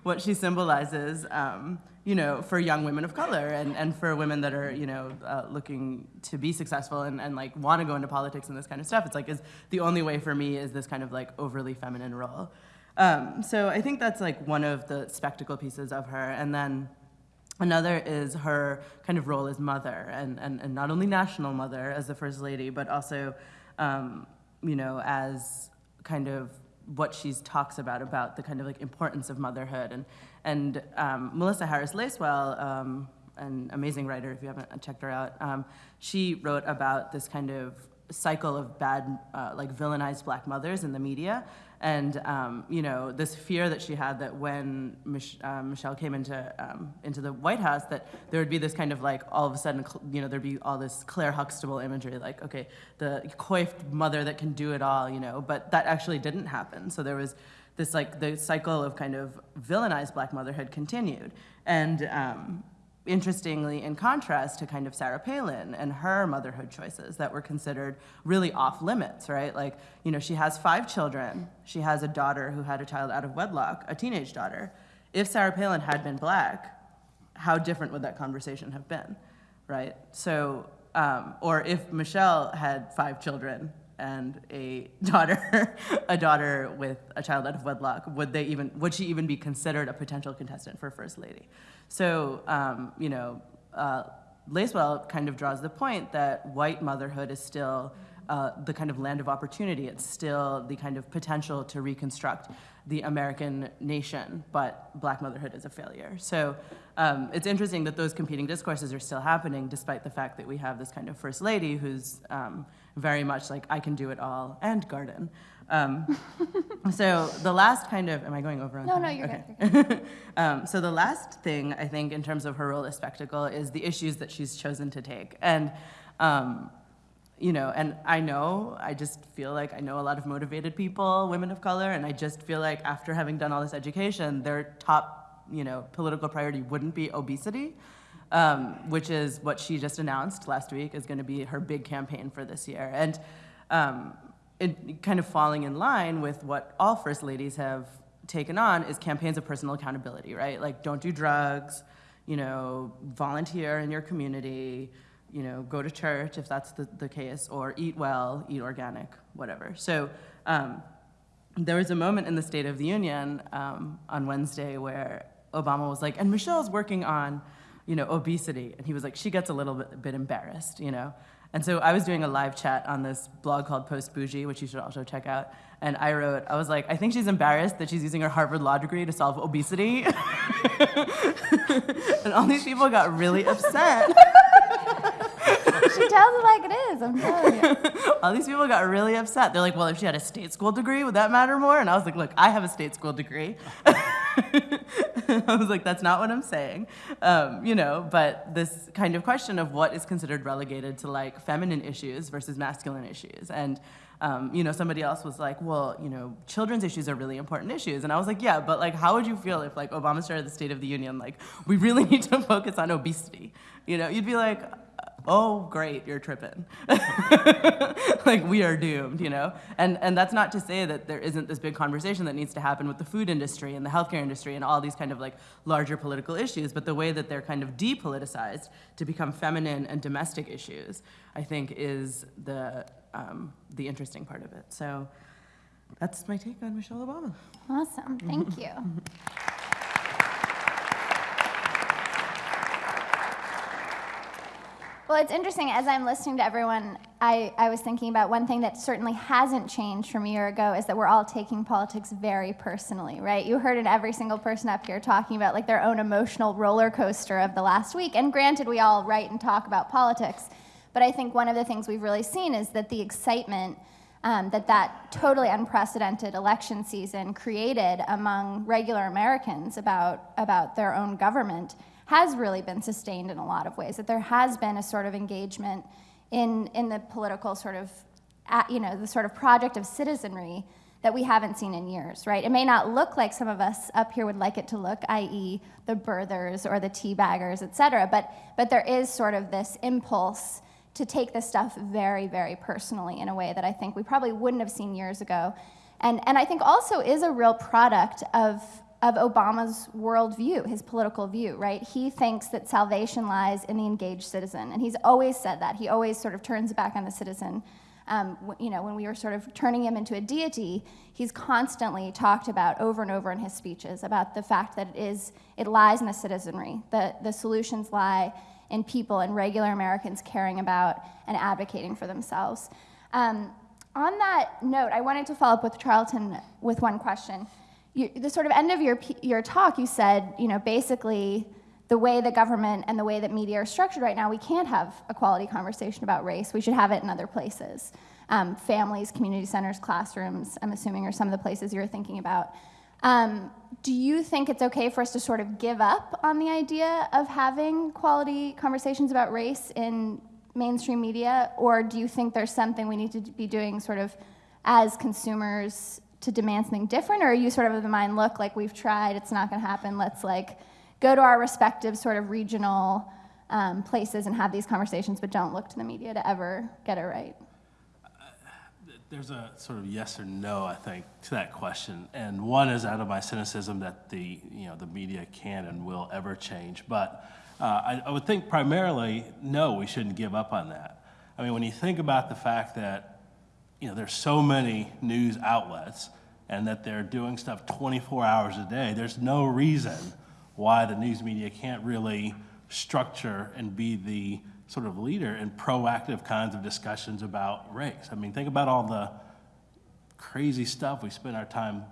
what she symbolizes, um, you know, for young women of color and, and for women that are, you know, uh, looking to be successful and, and like want to go into politics and this kind of stuff. It's like, is the only way for me is this kind of like overly feminine role. Um, so I think that's like one of the spectacle pieces of her. And then Another is her kind of role as mother, and, and, and not only national mother as the first lady, but also, um, you know, as kind of what she talks about about the kind of like importance of motherhood. And and um, Melissa Harris Lacewell, um, an amazing writer, if you haven't checked her out, um, she wrote about this kind of cycle of bad, uh, like villainized black mothers in the media. And, um, you know, this fear that she had that when Mich uh, Michelle came into, um, into the White House, that there would be this kind of like, all of a sudden, you know, there'd be all this Claire Huxtable imagery, like, okay, the coiffed mother that can do it all, you know, but that actually didn't happen. So there was this like, the cycle of kind of villainized black motherhood continued. And, um, interestingly, in contrast to kind of Sarah Palin and her motherhood choices that were considered really off limits, right? Like, you know, she has five children. She has a daughter who had a child out of wedlock, a teenage daughter. If Sarah Palin had been black, how different would that conversation have been, right? So, um, or if Michelle had five children and a daughter, a daughter with a child out of wedlock, would they even, would she even be considered a potential contestant for first lady? So, um, you know, uh, Lacewell kind of draws the point that white motherhood is still uh, the kind of land of opportunity. It's still the kind of potential to reconstruct the American nation, but black motherhood is a failure. So um, it's interesting that those competing discourses are still happening despite the fact that we have this kind of first lady who's um, very much like, I can do it all and garden. Um, so the last kind of, am I going over on No, time? no, you're okay. good. um, so the last thing I think in terms of her role as spectacle is the issues that she's chosen to take. And, um, you know, and I know, I just feel like I know a lot of motivated people, women of color, and I just feel like after having done all this education, their top, you know, political priority wouldn't be obesity. Um, which is what she just announced last week is going to be her big campaign for this year. And um, it, kind of falling in line with what all first ladies have taken on is campaigns of personal accountability, right? Like don't do drugs, you know, volunteer in your community, you know, go to church if that's the, the case, or eat well, eat organic, whatever. So um, there was a moment in the State of the Union um, on Wednesday where Obama was like, and Michelle's working on, you know, obesity. And he was like, she gets a little bit, bit embarrassed, you know? And so I was doing a live chat on this blog called PostBourgie, which you should also check out. And I wrote, I was like, I think she's embarrassed that she's using her Harvard Law degree to solve obesity. and all these people got really upset. she tells it like it is, I'm telling you. all these people got really upset. They're like, well, if she had a state school degree, would that matter more? And I was like, look, I have a state school degree. I was like, that's not what I'm saying. Um, you know, but this kind of question of what is considered relegated to like feminine issues versus masculine issues. And, um, you know, somebody else was like, well, you know, children's issues are really important issues. And I was like, yeah, but like, how would you feel if like Obama started the State of the Union, like, we really need to focus on obesity? You know, you'd be like, oh great you're tripping. Like we are doomed you know? And and that's not to say that there isn't this big conversation that needs to happen with the food industry and the healthcare industry and all these kind of like larger political issues but the way that they're kind of depoliticized to become feminine and domestic issues i think is the um, the interesting part of it. So that's my take on michelle obama. Awesome, thank you. Well, it's interesting, as I'm listening to everyone, I, I was thinking about one thing that certainly hasn't changed from a year ago is that we're all taking politics very personally, right? You heard it every single person up here talking about like their own emotional roller coaster of the last week. And granted, we all write and talk about politics, but I think one of the things we've really seen is that the excitement um, that that totally unprecedented election season created among regular Americans about, about their own government has really been sustained in a lot of ways, that there has been a sort of engagement in, in the political sort of, you know, the sort of project of citizenry that we haven't seen in years, right? It may not look like some of us up here would like it to look, i.e. the birthers or the teabaggers, et cetera, but, but there is sort of this impulse to take this stuff very, very personally in a way that I think we probably wouldn't have seen years ago. And, and I think also is a real product of of Obama's worldview, his political view, right? He thinks that salvation lies in the engaged citizen, and he's always said that. He always sort of turns back on the citizen. Um, you know, when we were sort of turning him into a deity, he's constantly talked about over and over in his speeches about the fact that it is it lies in the citizenry. The the solutions lie in people and regular Americans caring about and advocating for themselves. Um, on that note, I wanted to follow up with Charlton with one question you, the sort of end of your, your talk, you said, you know, basically the way the government and the way that media are structured right now, we can't have a quality conversation about race. We should have it in other places. Um, families, community centers, classrooms, I'm assuming, are some of the places you're thinking about. Um, do you think it's okay for us to sort of give up on the idea of having quality conversations about race in mainstream media, or do you think there's something we need to be doing sort of as consumers to demand something different, or are you sort of of the mind, look, like we've tried, it's not going to happen, let's like go to our respective sort of regional um, places and have these conversations, but don't look to the media to ever get it right? There's a sort of yes or no, I think, to that question. And one is out of my cynicism that the, you know, the media can and will ever change. But uh, I, I would think primarily, no, we shouldn't give up on that. I mean, when you think about the fact that you know, there's so many news outlets and that they're doing stuff 24 hours a day, there's no reason why the news media can't really structure and be the sort of leader in proactive kinds of discussions about race. I mean, think about all the crazy stuff we spend our time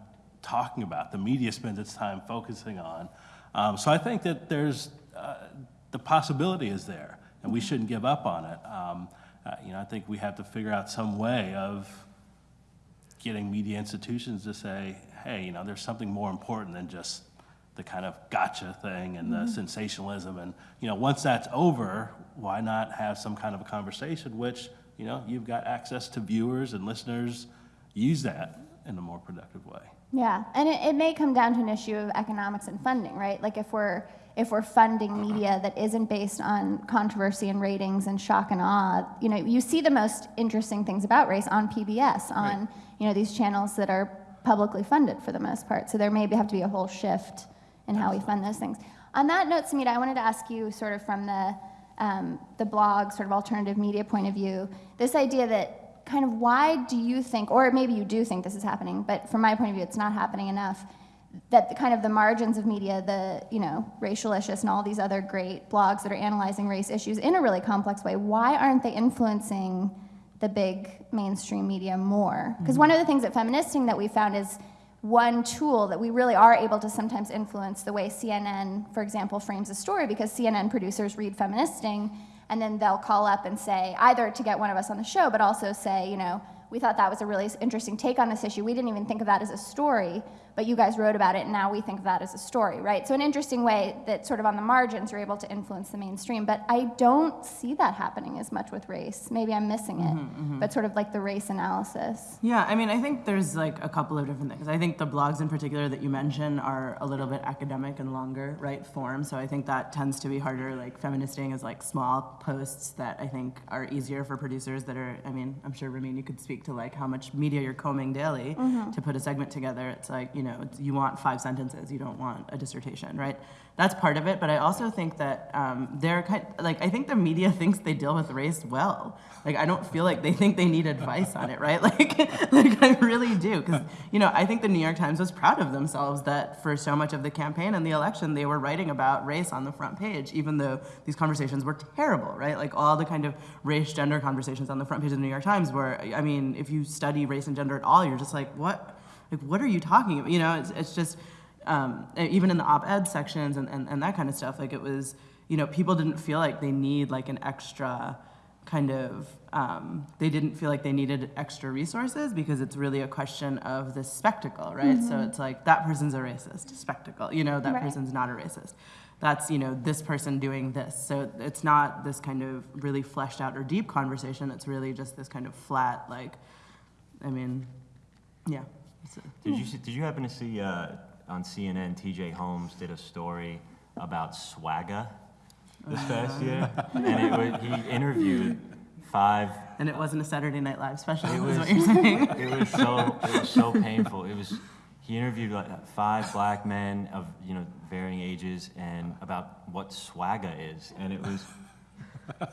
talking about, the media spends its time focusing on. Um, so I think that there's, uh, the possibility is there, and we shouldn't give up on it. Um, uh, you know, I think we have to figure out some way of getting media institutions to say, hey, you know, there's something more important than just the kind of gotcha thing and the mm-hmm. sensationalism. And, you know, once that's over, why not have some kind of a conversation, which, you know, you've got access to viewers and listeners, use that in a more productive way. Yeah, and it, it may come down to an issue of economics and funding, right? Like if we're if we're funding media that isn't based on controversy and ratings and shock and awe, you know, you see the most interesting things about race on PBS, on right. you know these channels that are publicly funded for the most part. So there may have to be a whole shift in how we fund those things. On that note, Samhita, I wanted to ask you, sort of from the um, the blog, sort of alternative media point of view, this idea that kind of why do you think, or maybe you do think this is happening, but from my point of view, it's not happening enough that the kind of the margins of media, the you know racialicious and all these other great blogs that are analyzing race issues in a really complex way, why aren't they influencing the big mainstream media more? Because one of the things at Feministing that we found is one tool that we really are able to sometimes influence the way CNN, for example, frames a story because CNN producers read Feministing and then they'll call up and say either to get one of us on the show, but also say you know we thought that was a really interesting take on this issue. We didn't even think of that as a story, but you guys wrote about it, and now we think of that as a story, right? So, an interesting way that sort of on the margins you're able to influence the mainstream. But I don't see that happening as much with race. Maybe I'm missing it, mm-hmm, mm-hmm. but sort of like the race analysis. Yeah, I mean, I think there's like a couple of different things. I think the blogs in particular that you mentioned are a little bit academic and longer, right, form. So, I think that tends to be harder. Like, feministing is like small posts that I think are easier for producers that are, I mean, I'm sure, Ramin, you could speak to like how much media you're combing daily mm-hmm. to put a segment together. It's like, you know, you want five sentences, you don't want a dissertation, right? That's part of it, but I also think that um, they're kind like, I think the media thinks they deal with race well. Like, I don't feel like they think they need advice on it, right? Like, like I really do. Because, you know, I think the New York Times was proud of themselves that for so much of the campaign and the election, they were writing about race on the front page, even though these conversations were terrible, right? Like, all the kind of race gender conversations on the front page of the New York Times were, I mean, if you study race and gender at all, you're just like, what? Like what are you talking about? You know it's, it's just um, even in the op-ed sections and, and, and that kind of stuff like it was you know people didn't feel like they need like an extra kind of um, they didn't feel like they needed extra resources because it's really a question of the spectacle right? Mm-hmm. so it's like that person's a racist spectacle. You know that right. person's not a racist. That's you know this person doing this. So it's not this kind of really fleshed out or deep conversation. It's really just this kind of flat like i mean yeah did you see, did you happen to see uh, on CNN? T.J. Holmes did a story about SWAGA this past year, and it was, he interviewed five. And it wasn't a Saturday Night Live special. It was, was what you're saying. It was so it was so painful. It was he interviewed like five black men of you know varying ages and about what swagger is, and it was.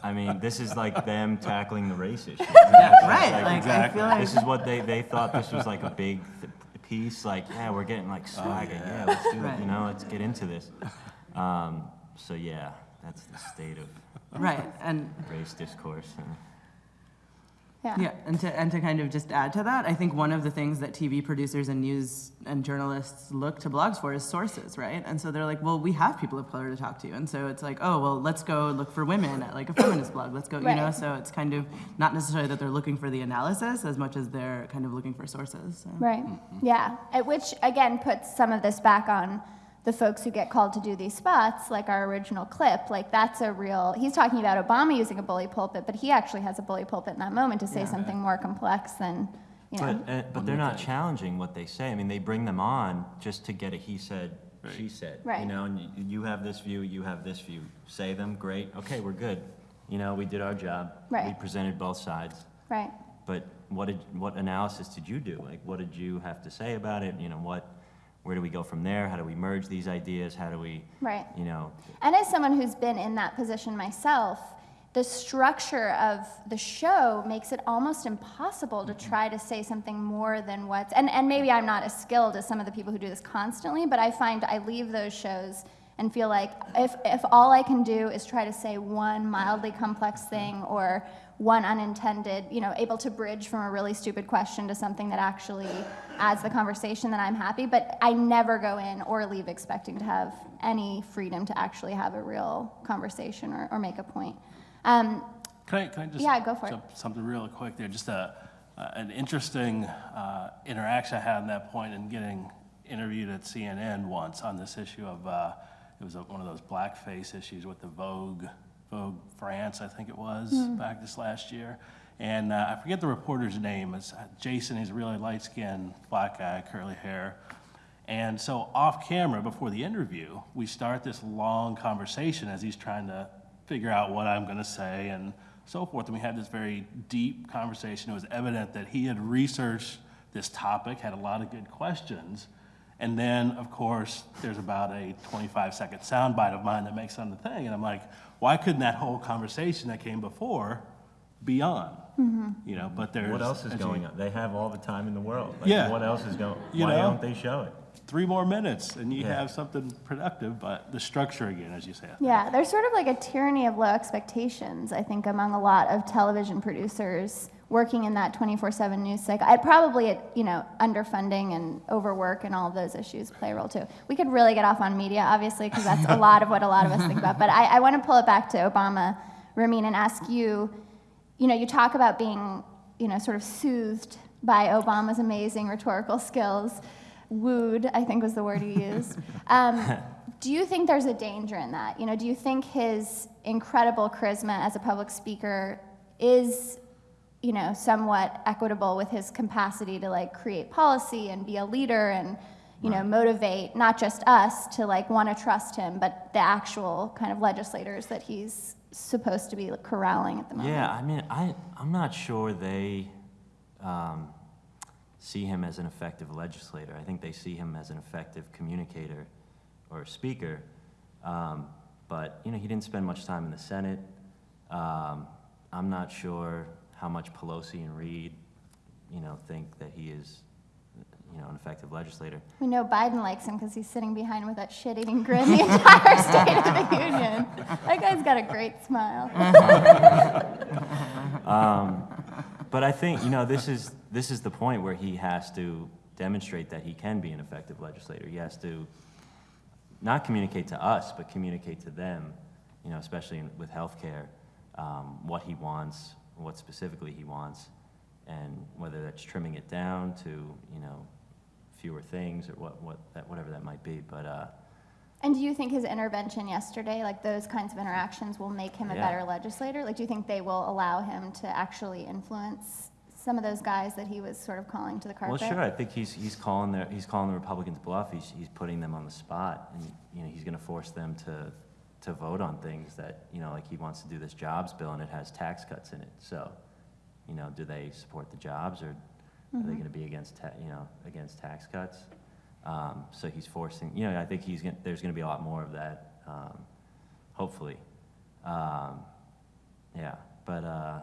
I mean, this is like them tackling the race issue. Right, like, I exactly. feel like, This is what they, they thought this was like a big th- piece, like, yeah, we're getting like swagger, yeah, let's do it, you know, let's get into this. Um, so yeah, that's the state of right, and race discourse. Yeah. Yeah, and to, and to kind of just add to that, I think one of the things that TV producers and news and journalists look to blogs for is sources, right? And so they're like, well, we have people of color to talk to. And so it's like, oh, well, let's go look for women at like a feminist blog. Let's go, you know? So it's kind of not necessarily that they're looking for the analysis as much as they're kind of looking for sources. So. Right. Mm-hmm. Yeah. At which again puts some of this back on the folks who get called to do these spots, like our original clip. Like that's a real. He's talking about Obama using a bully pulpit, but he actually has a bully pulpit in that moment to say something more complex than you know. But, uh, but they're not challenging what they say. I mean, they bring them on just to get a he said, she said. You Right. know, and you, you have this view, you have this view. Say them, great. Okay, we're good. You know, we did our job. Right. We presented both sides. right. But what did, what analysis did you do? Like, what did you have to say about it? You know, what, where do we go from there? How do we merge these ideas? How do we, Right. you know, And as someone who's been in that position myself, the structure of the show makes it almost impossible to try to say something more than what's and, and maybe I'm not as skilled as some of the people who do this constantly, but I find I leave those shows and feel like if, if all I can do is try to say one mildly complex thing or one unintended, you know, able to bridge from a really stupid question to something that actually adds the conversation, then I'm happy. But I never go in or leave expecting to have any freedom to actually have a real conversation or, or make a point. Um, Can I, can I just? Yeah, go for it. Something really quick there, just a, uh, an interesting uh, interaction I had on that point in getting interviewed at CNN once on this issue of, uh, it was a- one of those blackface issues with the Vogue, Vogue France, I think it was, Hmm. back this last year. And uh, I forget the reporter's name, it's uh, Jason, he's a really light-skinned, black guy, curly hair. And so off camera, before the interview, we start this long conversation as he's trying to figure out what I'm going to say and so forth. And we had this very deep conversation. It was evident that he had researched this topic, had a lot of good questions. And then, of course, there's about a 25 second soundbite of mine that makes on the thing. And I'm like, why couldn't that whole conversation that came before be on? Mm-hmm. You know, but there's. what else is as you- going on? They have all the time in the world. Like, Yeah. What else is going, You why know? don't they show it? three more minutes and you Yeah. have something productive, but the structure again, as you say. Yeah, there's sort of like a tyranny of low expectations, I think, among a lot of television producers working in that 24/7 news cycle. I'd probably, you know, underfunding and overwork and all of those issues play a role too. We could really get off on media, obviously, because that's a lot of what a lot of us think about. But I, I want to pull it back to Obama, Ramin, and ask you. You know, you talk about being, you know, sort of soothed by Obama's amazing rhetorical skills. Wooed, I think was the word you used. Um, do you think there's a danger in that? You know, do you think his incredible charisma as a public speaker is, you know, somewhat equitable with his capacity to like create policy and be a leader and, you know, motivate not just us to like want to trust him, but the actual kind of legislators that he's supposed to be corralling at the moment? Yeah, I mean, I, I'm not sure they um, see him as an effective legislator. I think they see him as an effective communicator or speaker. Um, but, you know, he didn't spend much time in the Senate. Um, I'm not sure how much Pelosi and Reid, you know, think that he is, you know, an effective legislator. We know Biden likes him because he's sitting behind with that shit-eating grin the entire State of the Union. That guy's got a great smile. But I think, you know, this is, this is the point where he has to demonstrate that he can be an effective legislator. He has to not communicate to us, but communicate to them, you know, especially in, with healthcare, um, what he wants, what specifically he wants, and whether that's trimming it down to, you know, fewer things or what, what that, whatever that might be. But uh, And do you think his intervention yesterday, like those kinds of interactions, will make him a Yeah. better legislator? Like, do you think they will allow him to actually influence some of those guys that he was sort of calling to the carpet? Well, sure. I think he's, he's calling their, he's calling the Republicans bluff. He's, he's putting them on the spot, and you know he's going to force them to, to vote on things that you know, like he wants to do this jobs bill, and it has tax cuts in it. So, you know, do they support the jobs, or are they going to be against, ta- you know, against tax cuts? Um, so he's forcing, you know, I think he's, gonna- there's going to be a lot more of that, um, hopefully. Um, yeah, but uh,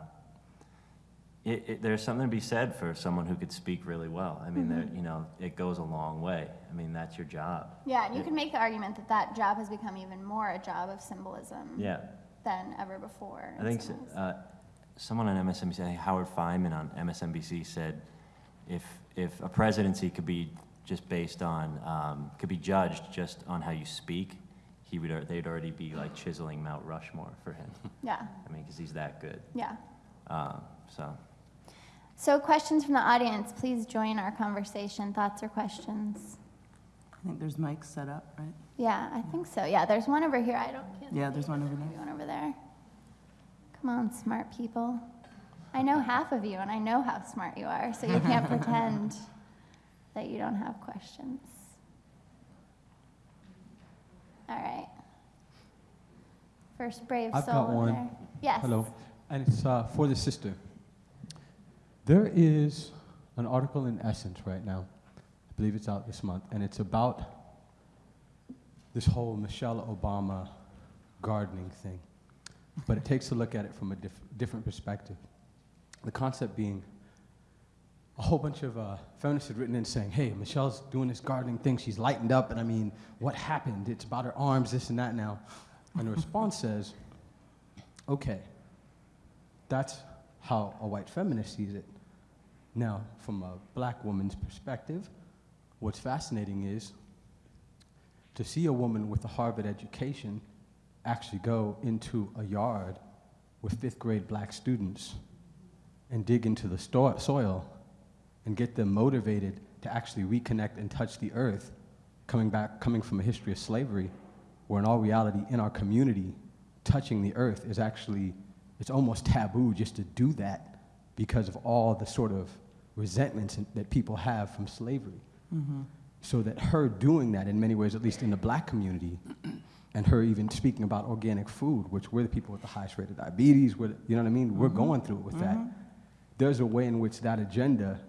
it, it, there's something to be said for someone who could speak really well. I mean, there, you know, it goes a long way. I mean, that's your job. Yeah, and you It- can make the argument that that job has become even more a job of symbolism Yeah, than ever before. I think so- uh, someone on MSNBC, Howard Fineman on MSNBC said, if if a presidency could be just based on um, could be judged just on how you speak, he would they'd already be like chiseling Mount Rushmore for him. Yeah, I mean, because he's that good. yeah. Um, so So questions from the audience, please join our conversation, thoughts or questions? I think there's mics set up, right? Yeah, I think so. Yeah, there's one over here. I don't. can't Yeah, there's one over there. Maybe One over there. Come on, smart people. I know half of you, and I know how smart you are, so you can't pretend that you don't have questions. All right. First brave I've soul got one. there. Yes. Hello, and it's uh, for the sister. There is an article in Essence right now. I believe it's out this month, and it's about this whole Michelle Obama gardening thing. But it takes a look at it from a diff- different perspective. The concept being a whole bunch of uh, feminists had written in saying, hey, Michelle's doing this gardening thing, she's lightened up, and I mean, what happened? It's about her arms, this and that now. And the response says, okay, that's how a white feminist sees it. Now, from a black woman's perspective, what's fascinating is to see a woman with a Harvard education actually go into a yard with fifth grade black students and dig into the soil and get them motivated to actually reconnect and touch the earth, coming back, coming from a history of slavery, where in all reality, in our community, touching the earth is actually, it's almost taboo just to do that because of all the sort of resentments that people have from slavery. Mm-hmm. So that her doing that in many ways, at least in the black community, and her even speaking about organic food, which we're the people with the highest rate of diabetes, we're, you know what I mean? We're mm-hmm. going through it with that. Mm-hmm. There's a way in which that agenda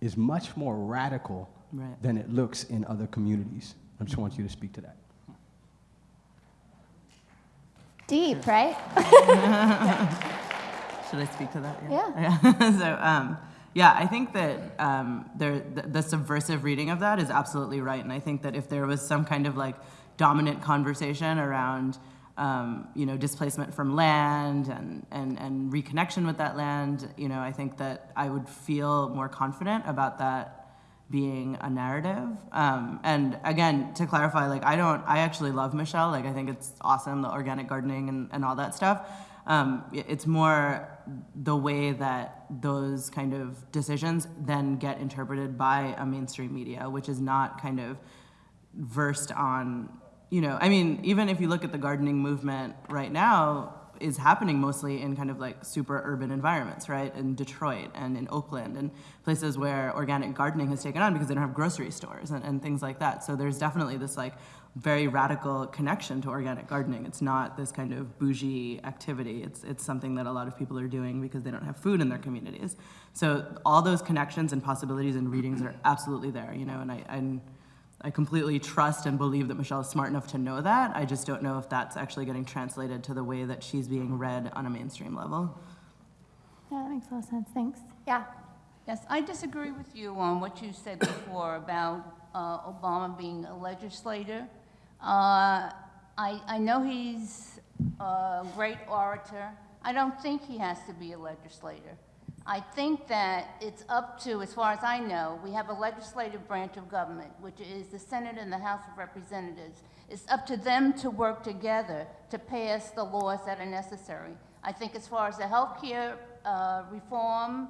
is much more radical Right. than it looks in other communities. I just want you to speak to that. Deep, right? Should I speak to that? Yeah. Yeah. so, um, yeah, I think that um, there, the, the subversive reading of that is absolutely right, and I think that if there was some kind of like dominant conversation around, um, you know, displacement from land and, and and reconnection with that land, you know, I think that I would feel more confident about that being a narrative. Um, and again, to clarify, like I don't, I actually love Michelle. Like I think it's awesome, the organic gardening and, and all that stuff. Um, it's more the way that those kind of decisions then get interpreted by a mainstream media, which is not kind of versed on, you know, I mean, even if you look at the gardening movement right now, is happening mostly in kind of like super urban environments, right? In Detroit and in Oakland and places where organic gardening has taken on because they don't have grocery stores and, and things like that. So there's definitely this like very radical connection to organic gardening. It's not this kind of bougie activity. It's it's something that a lot of people are doing because they don't have food in their communities. So all those connections and possibilities and readings are absolutely there, you know, and I and I completely trust and believe that Michelle is smart enough to know that. I just don't know if that's actually getting translated to the way that she's being read on a mainstream level. Yeah, that makes a lot of sense. Thanks. Yeah. Yes, I disagree with you on what you said before about uh, Obama being a legislator. Uh, I, I know he's a great orator. I don't think he has to be a legislator. I think that it's up to, as far as I know, we have a legislative branch of government, which is the Senate and the House of Representatives. It's up to them to work together to pass the laws that are necessary. I think as far as the healthcare uh, reform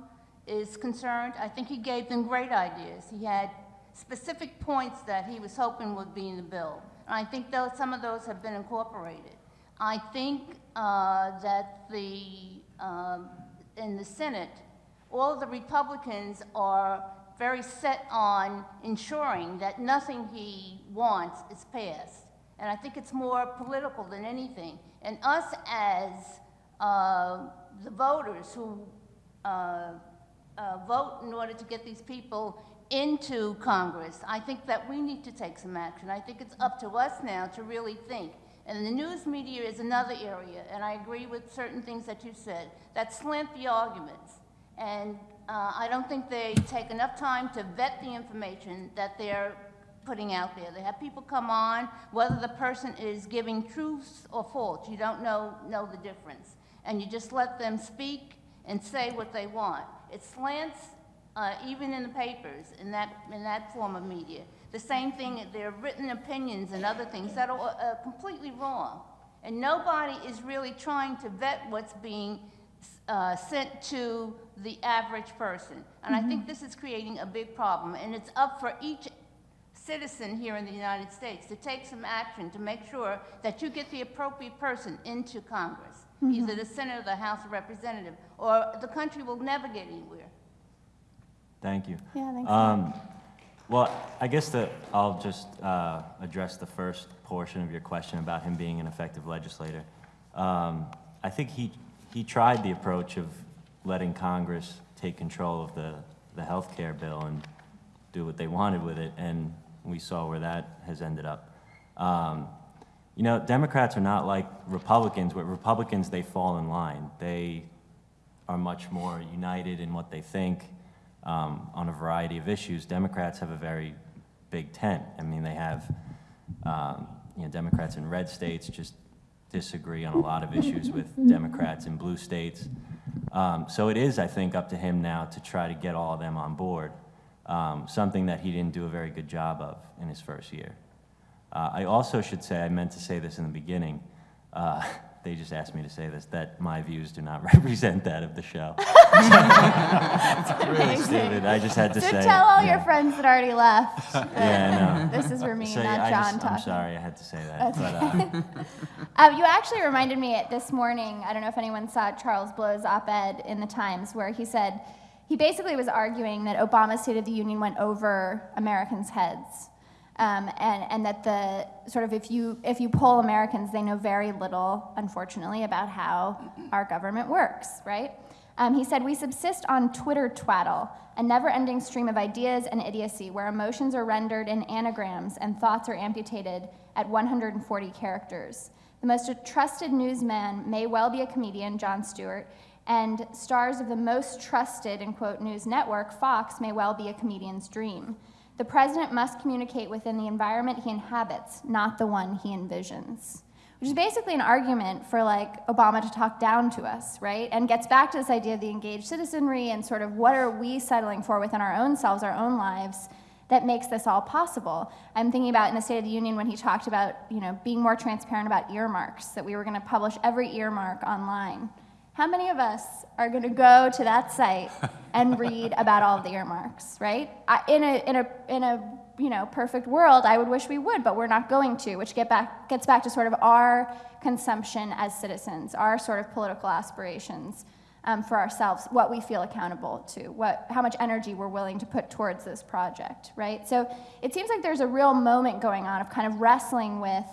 is concerned, I think he gave them great ideas. He had specific points that he was hoping would be in the bill. And I think those, some of those have been incorporated. I think uh, that the, um, in the Senate, all the Republicans are very set on ensuring that nothing he wants is passed. And I think it's more political than anything. And us as uh, the voters who uh, uh, vote in order to get these people into Congress. I think that we need to take some action. I think it's up to us now to really think. And the news media is another area, and I agree with certain things that you said, that slant the arguments. And uh, I don't think they take enough time to vet the information that they're putting out there. They have people come on, whether the person is giving truths or false, you don't know, know the difference. And you just let them speak and say what they want. It slants, uh, even in the papers, in that, in that form of media. The same thing, there are written opinions and other things that are uh, completely wrong. And nobody is really trying to vet what's being uh, sent to the average person. And I think this is creating a big problem. And it's up for each citizen here in the United States to take some action to make sure that you get the appropriate person into Congress, either the Senate or the House of Representatives, or the country will never get anywhere. Thank you. Yeah, thanks. Um, well, I guess that I'll just uh, address the first portion of your question about him being an effective legislator. Um, I think he, he tried the approach of letting Congress take control of the, the health care bill and do what they wanted with it, and we saw where that has ended up. Um, you know, Democrats are not like Republicans. With Republicans, they fall in line. They are much more united in what they think um, on a variety of issues. Democrats have a very big tent. I mean, they have, um, you know, Democrats in red states just disagree on a lot of issues with Democrats in blue states. Um, so it is, I think, up to him now to try to get all of them on board, um, something that he didn't do a very good job of in his first year. Uh, I also should say, I meant to say this in the beginning, uh, they just asked me to say this, that my views do not represent that of the show. It's really stupid. I just had to So say. tell all yeah. your friends that already left. Yeah, I know. This is Ramin, So, not I Jon just, I'm sorry, I had to say that. But, uh, Um, you actually reminded me this morning. I don't know if anyone saw Charles Blow's op-ed in the Times, where he said he basically was arguing that Obama's State of the Union went over Americans' heads, um, and and that the sort of if you if you poll Americans, they know very little, unfortunately, about how our government works, right? Um, he said, We subsist on Twitter twaddle, a never ending stream of ideas and idiocy where emotions are rendered in anagrams and thoughts are amputated at 140 characters. The most trusted newsman may well be a comedian, Jon Stewart, and stars of the most trusted, in quote, news network, Fox, may well be a comedian's dream. The president must communicate within the environment he inhabits, not the one he envisions which is basically an argument for like Obama to talk down to us, right? And gets back to this idea of the engaged citizenry and sort of what are we settling for within our own selves, our own lives, that makes this all possible. I'm thinking about in the State of the Union when he talked about, you know, being more transparent about earmarks, that we were going to publish every earmark online. How many of us are going to go to that site and read about all the earmarks, right? I, in a in a in a you know perfect world, I would wish we would, but we're not going to, which get back gets back to sort of our consumption as citizens, our sort of political aspirations um, for ourselves, what we feel accountable to, what how much energy we're willing to put towards this project, right? So it seems like there's a real moment going on of kind of wrestling with,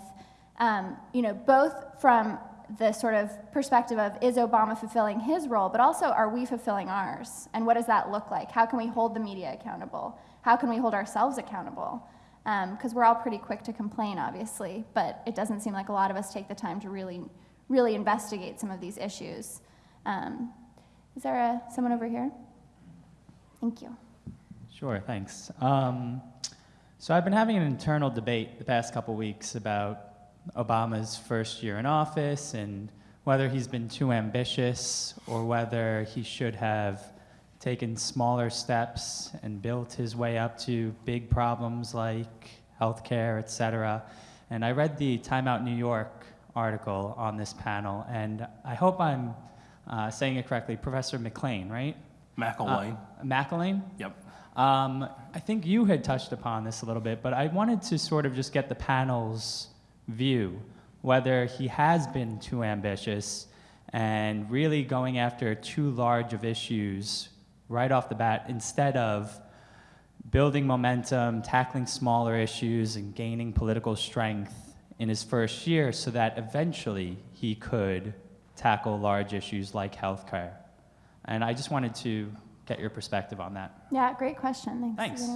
um, you know, both from the sort of perspective of is Obama fulfilling his role, but also are we fulfilling ours? And what does that look like? How can we hold the media accountable? How can we hold ourselves accountable? Because we're all pretty quick to complain, obviously, but it doesn't seem like a lot of us take the time to really, really investigate some of these issues. Um, is there a, someone over here? Thank you. Sure, thanks. Um, so I've been having an internal debate the past couple weeks about Obama's first year in office and whether he's been too ambitious or whether he should have taken smaller steps and built his way up to big problems like healthcare, et cetera. And I read the Time Out New York article on this panel, and I hope I'm uh, saying it correctly. Professor McLean, right? McIlwain. Uh, McIlwain? Yep. Um, I think you had touched upon this a little bit, but I wanted to sort of just get the panel's view whether he has been too ambitious and really going after too large of issues right off the bat instead of building momentum, tackling smaller issues, and gaining political strength in his first year so that eventually he could tackle large issues like healthcare. And I just wanted to get your perspective on that. Yeah, great question. Thanks. Thanks.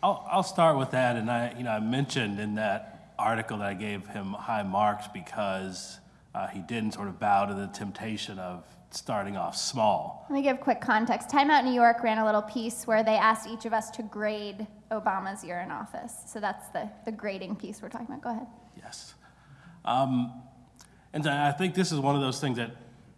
Does anyone want to talk about? I'll, I'll start with that, and I, you know, I mentioned in that article that I gave him high marks because uh, he didn't sort of bow to the temptation of starting off small. Let me give quick context. Time Out New York ran a little piece where they asked each of us to grade Obama's year in office. So that's the, the grading piece we're talking about. Go ahead. Yes. Um, and I think this is one of those things that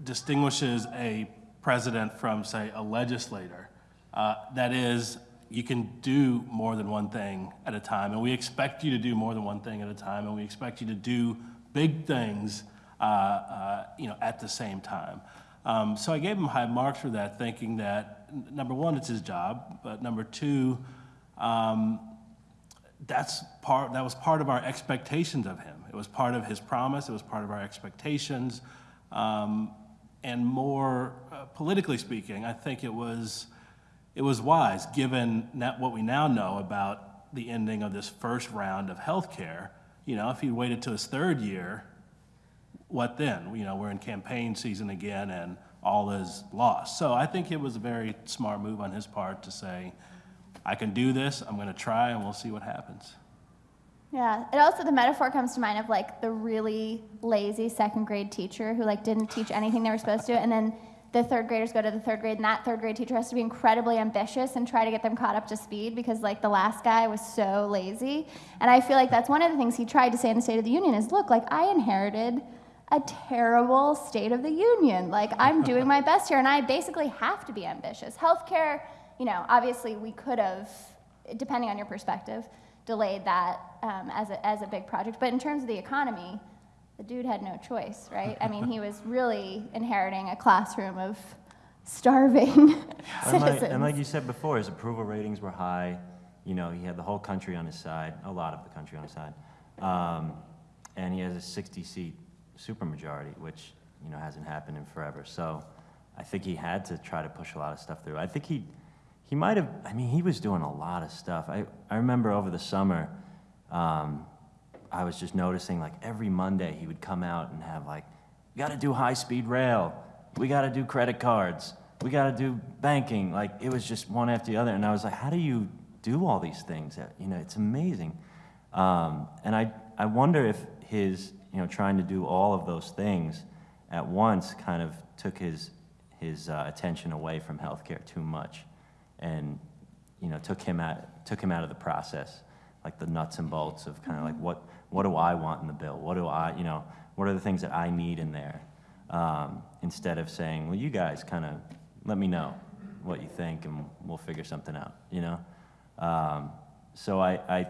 distinguishes a president from, say, a legislator. Uh, that is, you can do more than one thing at a time, and we expect you to do more than one thing at a time, and we expect you to do big things, uh, uh, you know, at the same time. Um, so I gave him high marks for that, thinking that number one, it's his job, but number two, um, that's part that was part of our expectations of him. It was part of his promise it was part of our expectations. Um, and more uh, politically speaking i think it was it was wise given what we now know about the ending of this first round of health care you know if he waited to his third year what then you know we're in campaign season again and all is lost so i think it was a very smart move on his part to say I can do this, I'm gonna try, and we'll see what happens. Yeah. It also the metaphor comes to mind of like the really lazy second grade teacher who like didn't teach anything they were supposed to, and then the third graders go to the third grade, and that third grade teacher has to be incredibly ambitious and try to get them caught up to speed because like the last guy was so lazy. And I feel like that's one of the things he tried to say in the State of the Union is, look, like I inherited a terrible State of the Union. Like I'm doing my best here, and I basically have to be ambitious. Healthcare, you know, obviously we could have, depending on your perspective, delayed that um, as, a, as a big project. But in terms of the economy, the dude had no choice, right? I mean, he was really inheriting a classroom of starving And like, citizens. and like you said before, his approval ratings were high. You know, he had the whole country on his side, a lot of the country on his side. Um, and he has a 60 seat supermajority, which, you know, hasn't happened in forever. So I think he had to try to push a lot of stuff through. I think he, he might have, I mean, he was doing a lot of stuff. I, I remember over the summer, um, I was just noticing like every Monday he would come out and have like, we got to do high speed rail, we got to do credit cards, we got to do banking. Like it was just one after the other, and I was like, how do you do all these things? Uh, You know, it's amazing. Um, and I I wonder if his you know trying to do all of those things at once kind of took his his uh, attention away from healthcare too much, and you know took him out took him out of the process, like the nuts and bolts of kind of like what what do I want in the bill? What do I you know what are the things that I need in there? Um, instead of saying, well, you guys kind of let me know what you think and we'll figure something out. You know, um, so I, I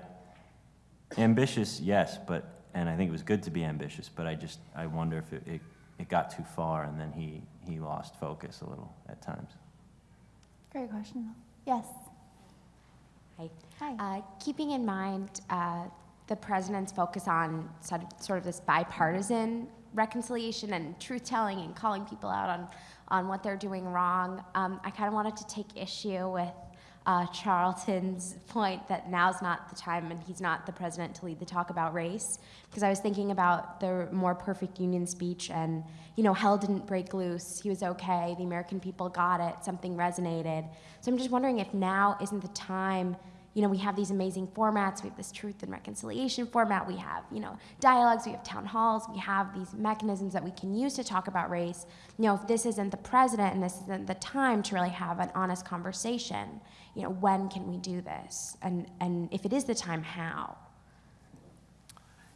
ambitious, yes, but and I think it was good to be ambitious, but I just I wonder if it, it, it got too far and then he he lost focus a little at times. Great question. Yes. Hi. Hi. Uh, keeping in mind uh, the president's focus on sort of, this bipartisan reconciliation and truth telling and calling people out on, on what they're doing wrong, um, I kind of wanted to take issue with uh, Charlton's point that now's not the time and he's not the president to lead the talk about race. Because I was thinking about the more perfect union speech and, you know, hell didn't break loose. He was okay. The American people got it. Something resonated. So I'm just wondering if now isn't the time you know, we have these amazing formats. We have this truth and reconciliation format. We have, you know, dialogues. We have town halls. We have these mechanisms that we can use to talk about race. You know, if this isn't the president and this isn't the time to really have an honest conversation, you know, when can we do this? And and if it is the time, how?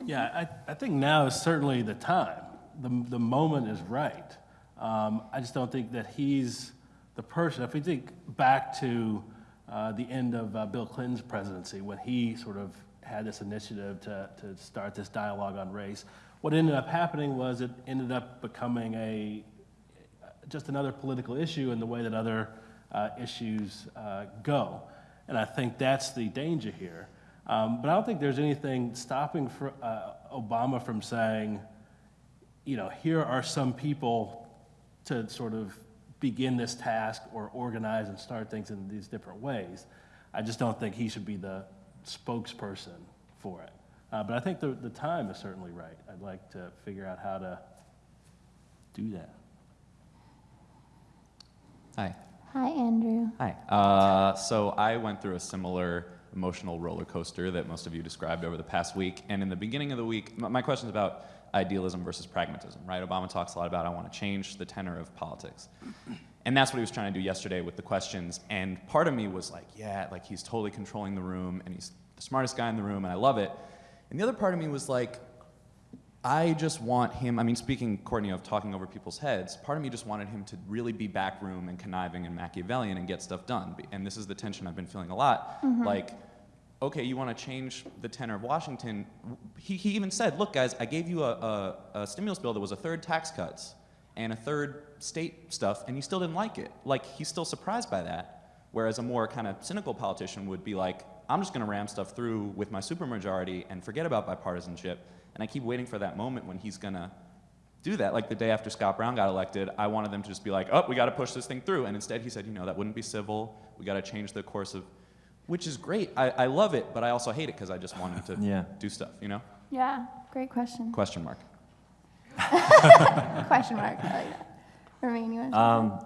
Yeah, I, I think now is certainly the time. The, the moment is right. Um, I just don't think that he's the person. If we think back to uh, the end of uh, Bill Clinton's presidency, when he sort of had this initiative to, to start this dialogue on race, what ended up happening was it ended up becoming a just another political issue in the way that other uh, issues uh, go. And I think that's the danger here. Um, but I don't think there's anything stopping for, uh, Obama from saying, you know, here are some people to sort of begin this task or organize and start things in these different ways. I just don't think he should be the spokesperson for it. Uh, but I think the, the time is certainly right. I'd like to figure out how to do that. Hi. Hi, Andrew. Hi. Uh, so I went through a similar emotional roller coaster that most of you described over the past week. And in the beginning of the week, m- my question is about idealism versus pragmatism, right? Obama talks a lot about I want to change the tenor of politics. And that's what he was trying to do yesterday with the questions. And part of me was like, yeah, like he's totally controlling the room and he's the smartest guy in the room and I love it. And the other part of me was like, I just want him, I mean, speaking, Courtney, of talking over people's heads, part of me just wanted him to really be backroom and conniving and Machiavellian and get stuff done. And this is the tension I've been feeling a lot. Mm-hmm. Like, okay, you want to change the tenor of Washington. He, he even said, look, guys, I gave you a, a, a stimulus bill that was a third tax cuts and a third state stuff, and you still didn't like it. Like, he's still surprised by that. Whereas a more kind of cynical politician would be like, I'm just going to ram stuff through with my supermajority and forget about bipartisanship. And I keep waiting for that moment when he's going to do that. Like the day after Scott Brown got elected, I wanted them to just be like, oh, we got to push this thing through. And instead, he said, you know, that wouldn't be civil. We got to change the course of, which is great. I, I love it, but I also hate it because I just want him to Yeah. do stuff, you know? Yeah, great question. Question mark. question mark. I like that. Ramin, you want to Um,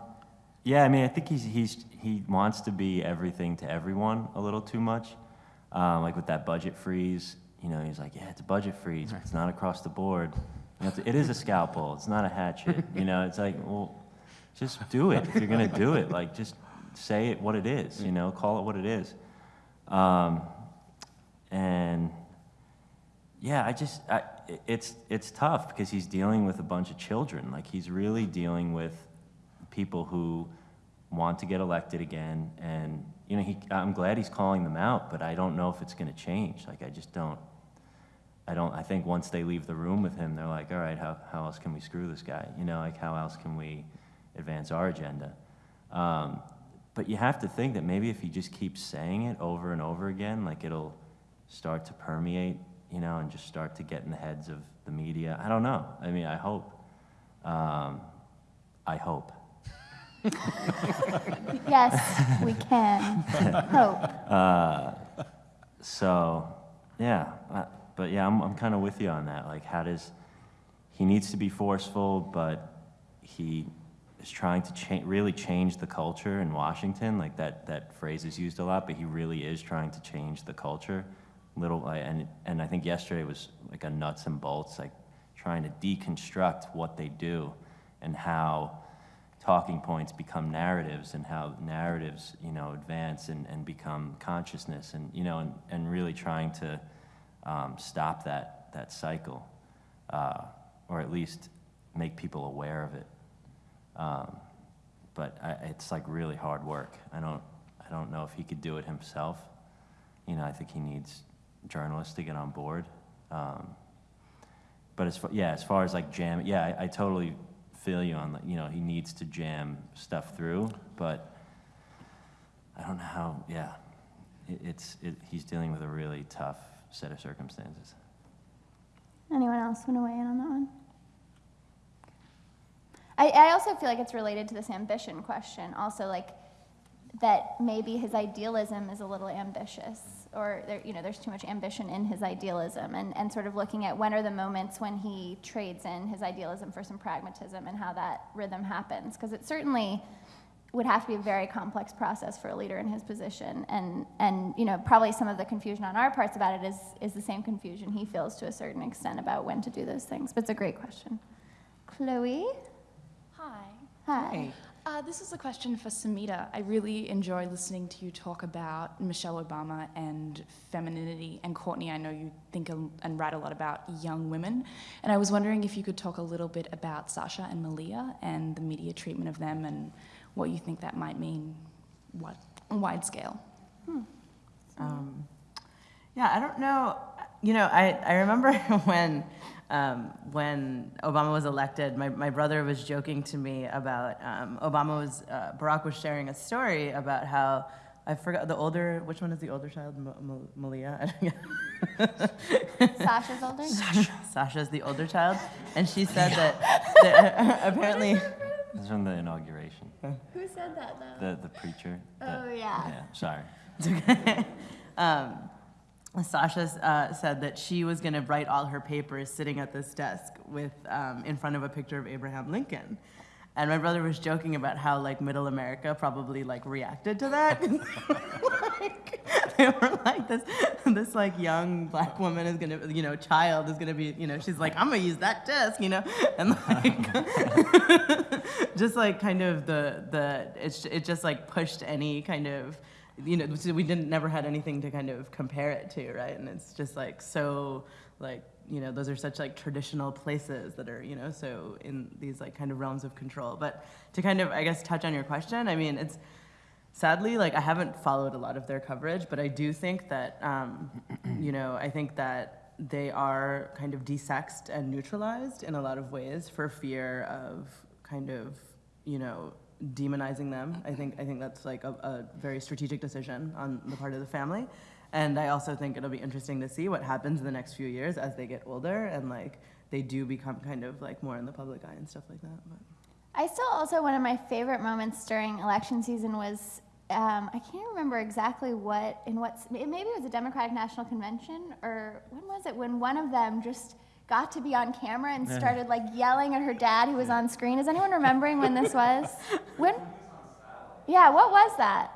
yeah, I mean, I think he's, he's, he wants to be everything to everyone a little too much. Um, like with that budget freeze, you know, he's like, yeah, it's a budget freeze, but it's not across the board. You to, it is a scalpel, it's not a hatchet. You know, it's like, well, just do it. If you're gonna do it, like, just say it what it is, you know, call it what it is. Um, and yeah, I just, I, it's, it's tough because he's dealing with a bunch of children. Like, he's really dealing with people who want to get elected again. And, you know, he, I'm glad he's calling them out, but I don't know if it's going to change. Like, I just don't, I don't, I think once they leave the room with him, they're like, all right, how, how else can we screw this guy? You know, like, how else can we advance our agenda? Um, but you have to think that maybe if he just keeps saying it over and over again, like, it'll start to permeate, you know, and just start to get in the heads of the media. I don't know. I mean, I hope. Um, I hope. Yes, we can. Hope. Uh, so, yeah, uh, but yeah, I'm, I'm kind of with you on that. Like, how does he needs to be forceful, but he is trying to cha- really change the culture in Washington. Like that that phrase is used a lot, but he really is trying to change the culture. Little, and and I think yesterday was like a nuts and bolts, like trying to deconstruct what they do and how talking points become narratives and how narratives, you know, advance and, and become consciousness and, you know, and, and really trying to um, stop that, that cycle uh, or at least make people aware of it. Um, but I, it's like really hard work. I don't, I don't know if he could do it himself. You know, I think he needs journalists to get on board. Um, but as far, yeah, as far as like jam, yeah, I, I totally feel you on, you know, he needs to jam stuff through, but I don't know how, yeah, it, it's, it, he's dealing with a really tough set of circumstances. Anyone else want to weigh in on that one? I, I also feel like it's related to this ambition question. Also, like that maybe his idealism is a little ambitious, or there, you know, there's too much ambition in his idealism, and, and sort of looking at when are the moments when he trades in his idealism for some pragmatism and how that rhythm happens, because it certainly would have to be a very complex process for a leader in his position, and and you know probably some of the confusion on our parts about it is is the same confusion he feels to a certain extent about when to do those things. But it's a great question. Chloe, Hi. hi. Uh, this is a question for Samhita. I really enjoy listening to you talk about Michelle Obama and femininity. And Courtney, I know you think and write a lot about young women. And I was wondering if you could talk a little bit about Sasha and Malia and the media treatment of them and what you think that might mean what, on wide scale. Um, yeah, I don't know. You know, I, I remember when um, when Obama was elected, my, my brother was joking to me about um, Obama was uh, Barack was sharing a story about how I forgot the older which one is the older child Ma- Ma- Malia Sasha's older. Sasha's the older child, and she said that, that apparently This is from the inauguration. Who said that though? The, the preacher. Oh, yeah. Yeah, sorry. It's okay. um, Sasha uh, said that she was going to write all her papers sitting at this desk with um, in front of a picture of Abraham Lincoln. And my brother was joking about how like middle America probably like reacted to that. like, they were like this this like young black woman is gonna you know child is gonna be you know she's like I'm gonna use that desk you know and like just like kind of the the it's it just like pushed any kind of you know we didn't never had anything to kind of compare it to right? And it's just like so like you know those are such like traditional places that are you know so in these like kind of realms of control. But to kind of i guess touch on your question i mean it's sadly like i haven't followed a lot of their coverage but i do think that um, you know i think that they are kind of desexed and neutralized in a lot of ways for fear of kind of you know demonizing them i think i think that's like a, a very strategic decision on the part of the family and I also think it'll be interesting to see what happens in the next few years as they get older and like they do become kind of like more in the public eye and stuff like that. But. I still also one of my favorite moments during election season was um, I can't remember exactly what in what maybe it was a Democratic National Convention or when was it when one of them just got to be on camera and started like yelling at her dad who was on screen. Is anyone remembering when this was? When? Yeah, what was that?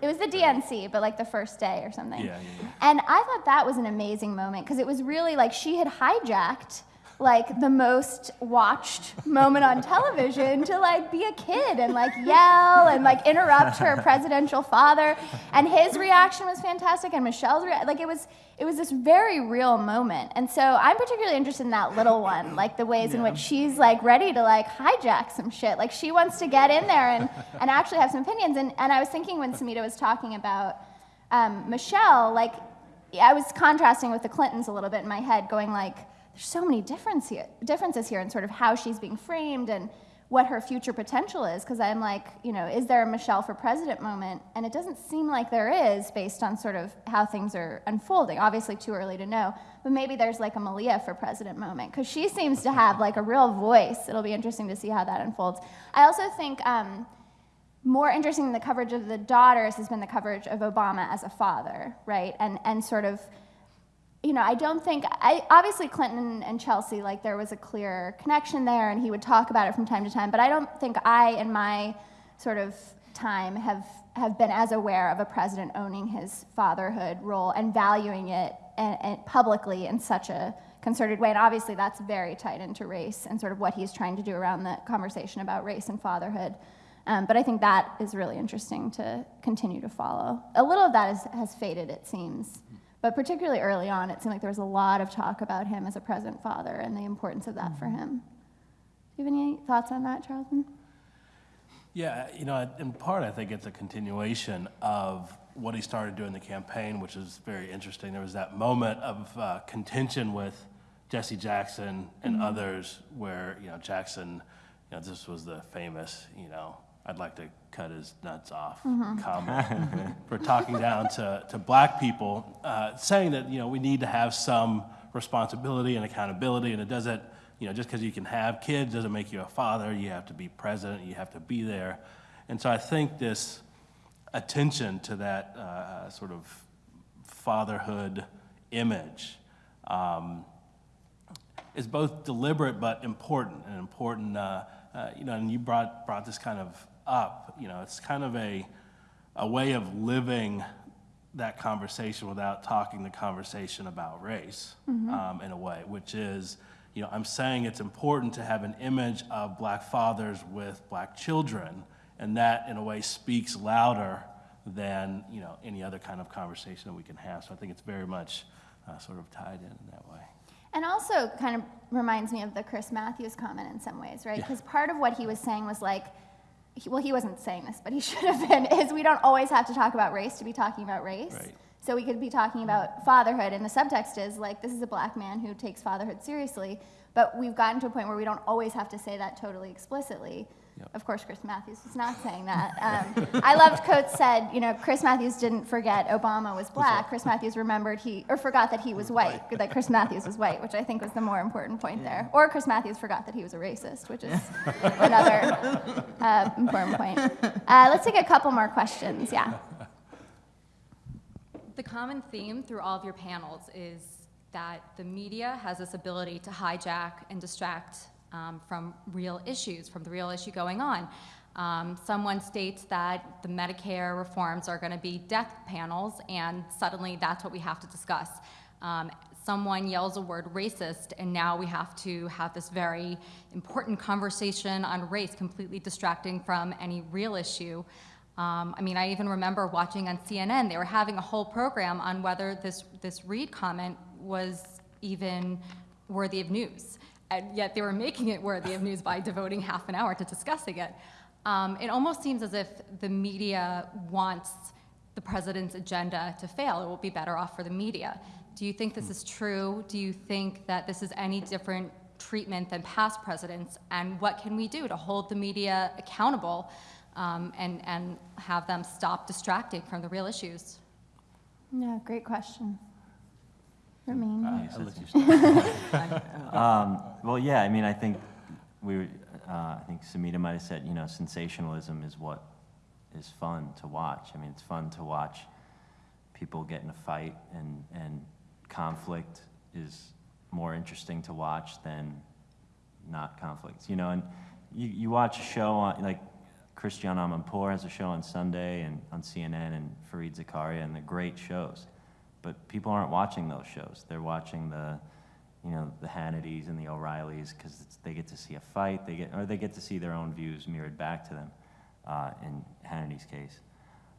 It was the DNC, but like the first day or something. Yeah, yeah, yeah. And I thought that was an amazing moment because it was really like she had hijacked like the most watched moment on television to like be a kid and like yell and like interrupt her presidential father. And his reaction was fantastic and Michelle's rea- like it was it was this very real moment. And so I'm particularly interested in that little one like the ways in which she's like ready to like hijack some shit. Like she wants to get in there and and actually have some opinions. And and I was thinking when Samhita was talking about um, Michelle like I was contrasting with the Clintons a little bit in my head going like there's so many difference here, differences here in sort of how she's being framed and what her future potential is. Because I'm like, you know, is there a Michelle for president moment? And it doesn't seem like there is based on sort of how things are unfolding. Obviously, too early to know. But maybe there's like a Malia for president moment because she seems to have like a real voice. It'll be interesting to see how that unfolds. I also think. Um, more interesting than the coverage of the daughters has been the coverage of Obama as a father, right? And and sort of you know, I don't think, I, obviously Clinton and Chelsea, like there was a clear connection there and he would talk about it from time to time, but I don't think I, in my sort of time, have, have been as aware of a president owning his fatherhood role and valuing it and, and publicly in such a concerted way. And obviously that's very tied into race and sort of what he's trying to do around the conversation about race and fatherhood. Um, but I think that is really interesting to continue to follow. A little of that is, has faded, it seems. But particularly early on, it seemed like there was a lot of talk about him as a present father and the importance of that for him. Do you have any thoughts on that, Charlton? Yeah, you know, in part, I think it's a continuation of what he started doing in the campaign, which is very interesting. There was that moment of uh, contention with Jesse Jackson and Mhm. others where, you know, Jackson, you know, this was the famous, you know, I'd like to cut his nuts off Mhm. comment for talking down to, to black people, uh, saying that, you know, we need to have some responsibility and accountability, and it doesn't, you know, just because you can have kids doesn't make you a father. You have to be president, you have to be there. And so I think this attention to that uh, sort of fatherhood image um, is both deliberate but important and important. Uh, uh, you know, and you brought brought this kind of up. You know, it's kind of a a way of living that conversation without talking the conversation about race Mhm. um, in a way, which is, you know, I'm saying it's important to have an image of black fathers with black children, and that in a way speaks louder than you know any other kind of conversation that we can have. So I think it's very much uh, sort of tied in in that way. And also kind of reminds me of the Chris Matthews comment in some ways, right? Yeah. Because part of what he was saying was like, he, well, he wasn't saying this, but he should have been, is we don't always have to talk about race to be talking about race. Right. So we could be talking about fatherhood, and the subtext is like, this is a black man who takes fatherhood seriously, but we've gotten to a point where we don't always have to say that totally explicitly. Of course, Chris Matthews was not saying that. Um, I loved Coates said, you know, Chris Matthews didn't forget Obama was black. Chris Matthews remembered he, or forgot that he was white, that Chris Matthews was white, which I think was the more important point there. Or Chris Matthews forgot that he was a racist, which is another uh, important point. Uh, let's take a couple more questions. Yeah. The common theme through all of your panels is that the media has this ability to hijack and distract um, from real issues, from the real issue going on. Um, someone states that the Medicare reforms are going to be death panels, and suddenly that's what we have to discuss. Um, someone yells a word racist, and now we have to have this very important conversation on race, completely distracting from any real issue. Um, I mean, I even remember watching on CNN, they were having a whole program on whether this, this Reid comment was even worthy of news. And yet they were making it worthy of news by devoting half an hour to discussing it. Um, it almost seems as if the media wants the president's agenda to fail. It will be better off for the media. Do you think this is true? Do you think that this is any different treatment than past presidents? And what can we do to hold the media accountable um, and, and have them stop distracting from the real issues? Yeah, great question. Let you Um, Well, yeah, I mean, I think we, uh, I think Samhita might have said, you know, sensationalism is what is fun to watch. I mean, it's fun to watch people get in a fight and, and conflict is more interesting to watch than not conflicts, you know, and you, you watch a show on, like, Christiane Amanpour has a show on Sunday and on CNN and Fareed Zakaria, and they're great shows. But people aren't watching those shows. They're watching the, you know, the Hannitys and the O'Reillys because they get to see a fight, they get, or they get to see their own views mirrored back to them, uh, in Hannity's case.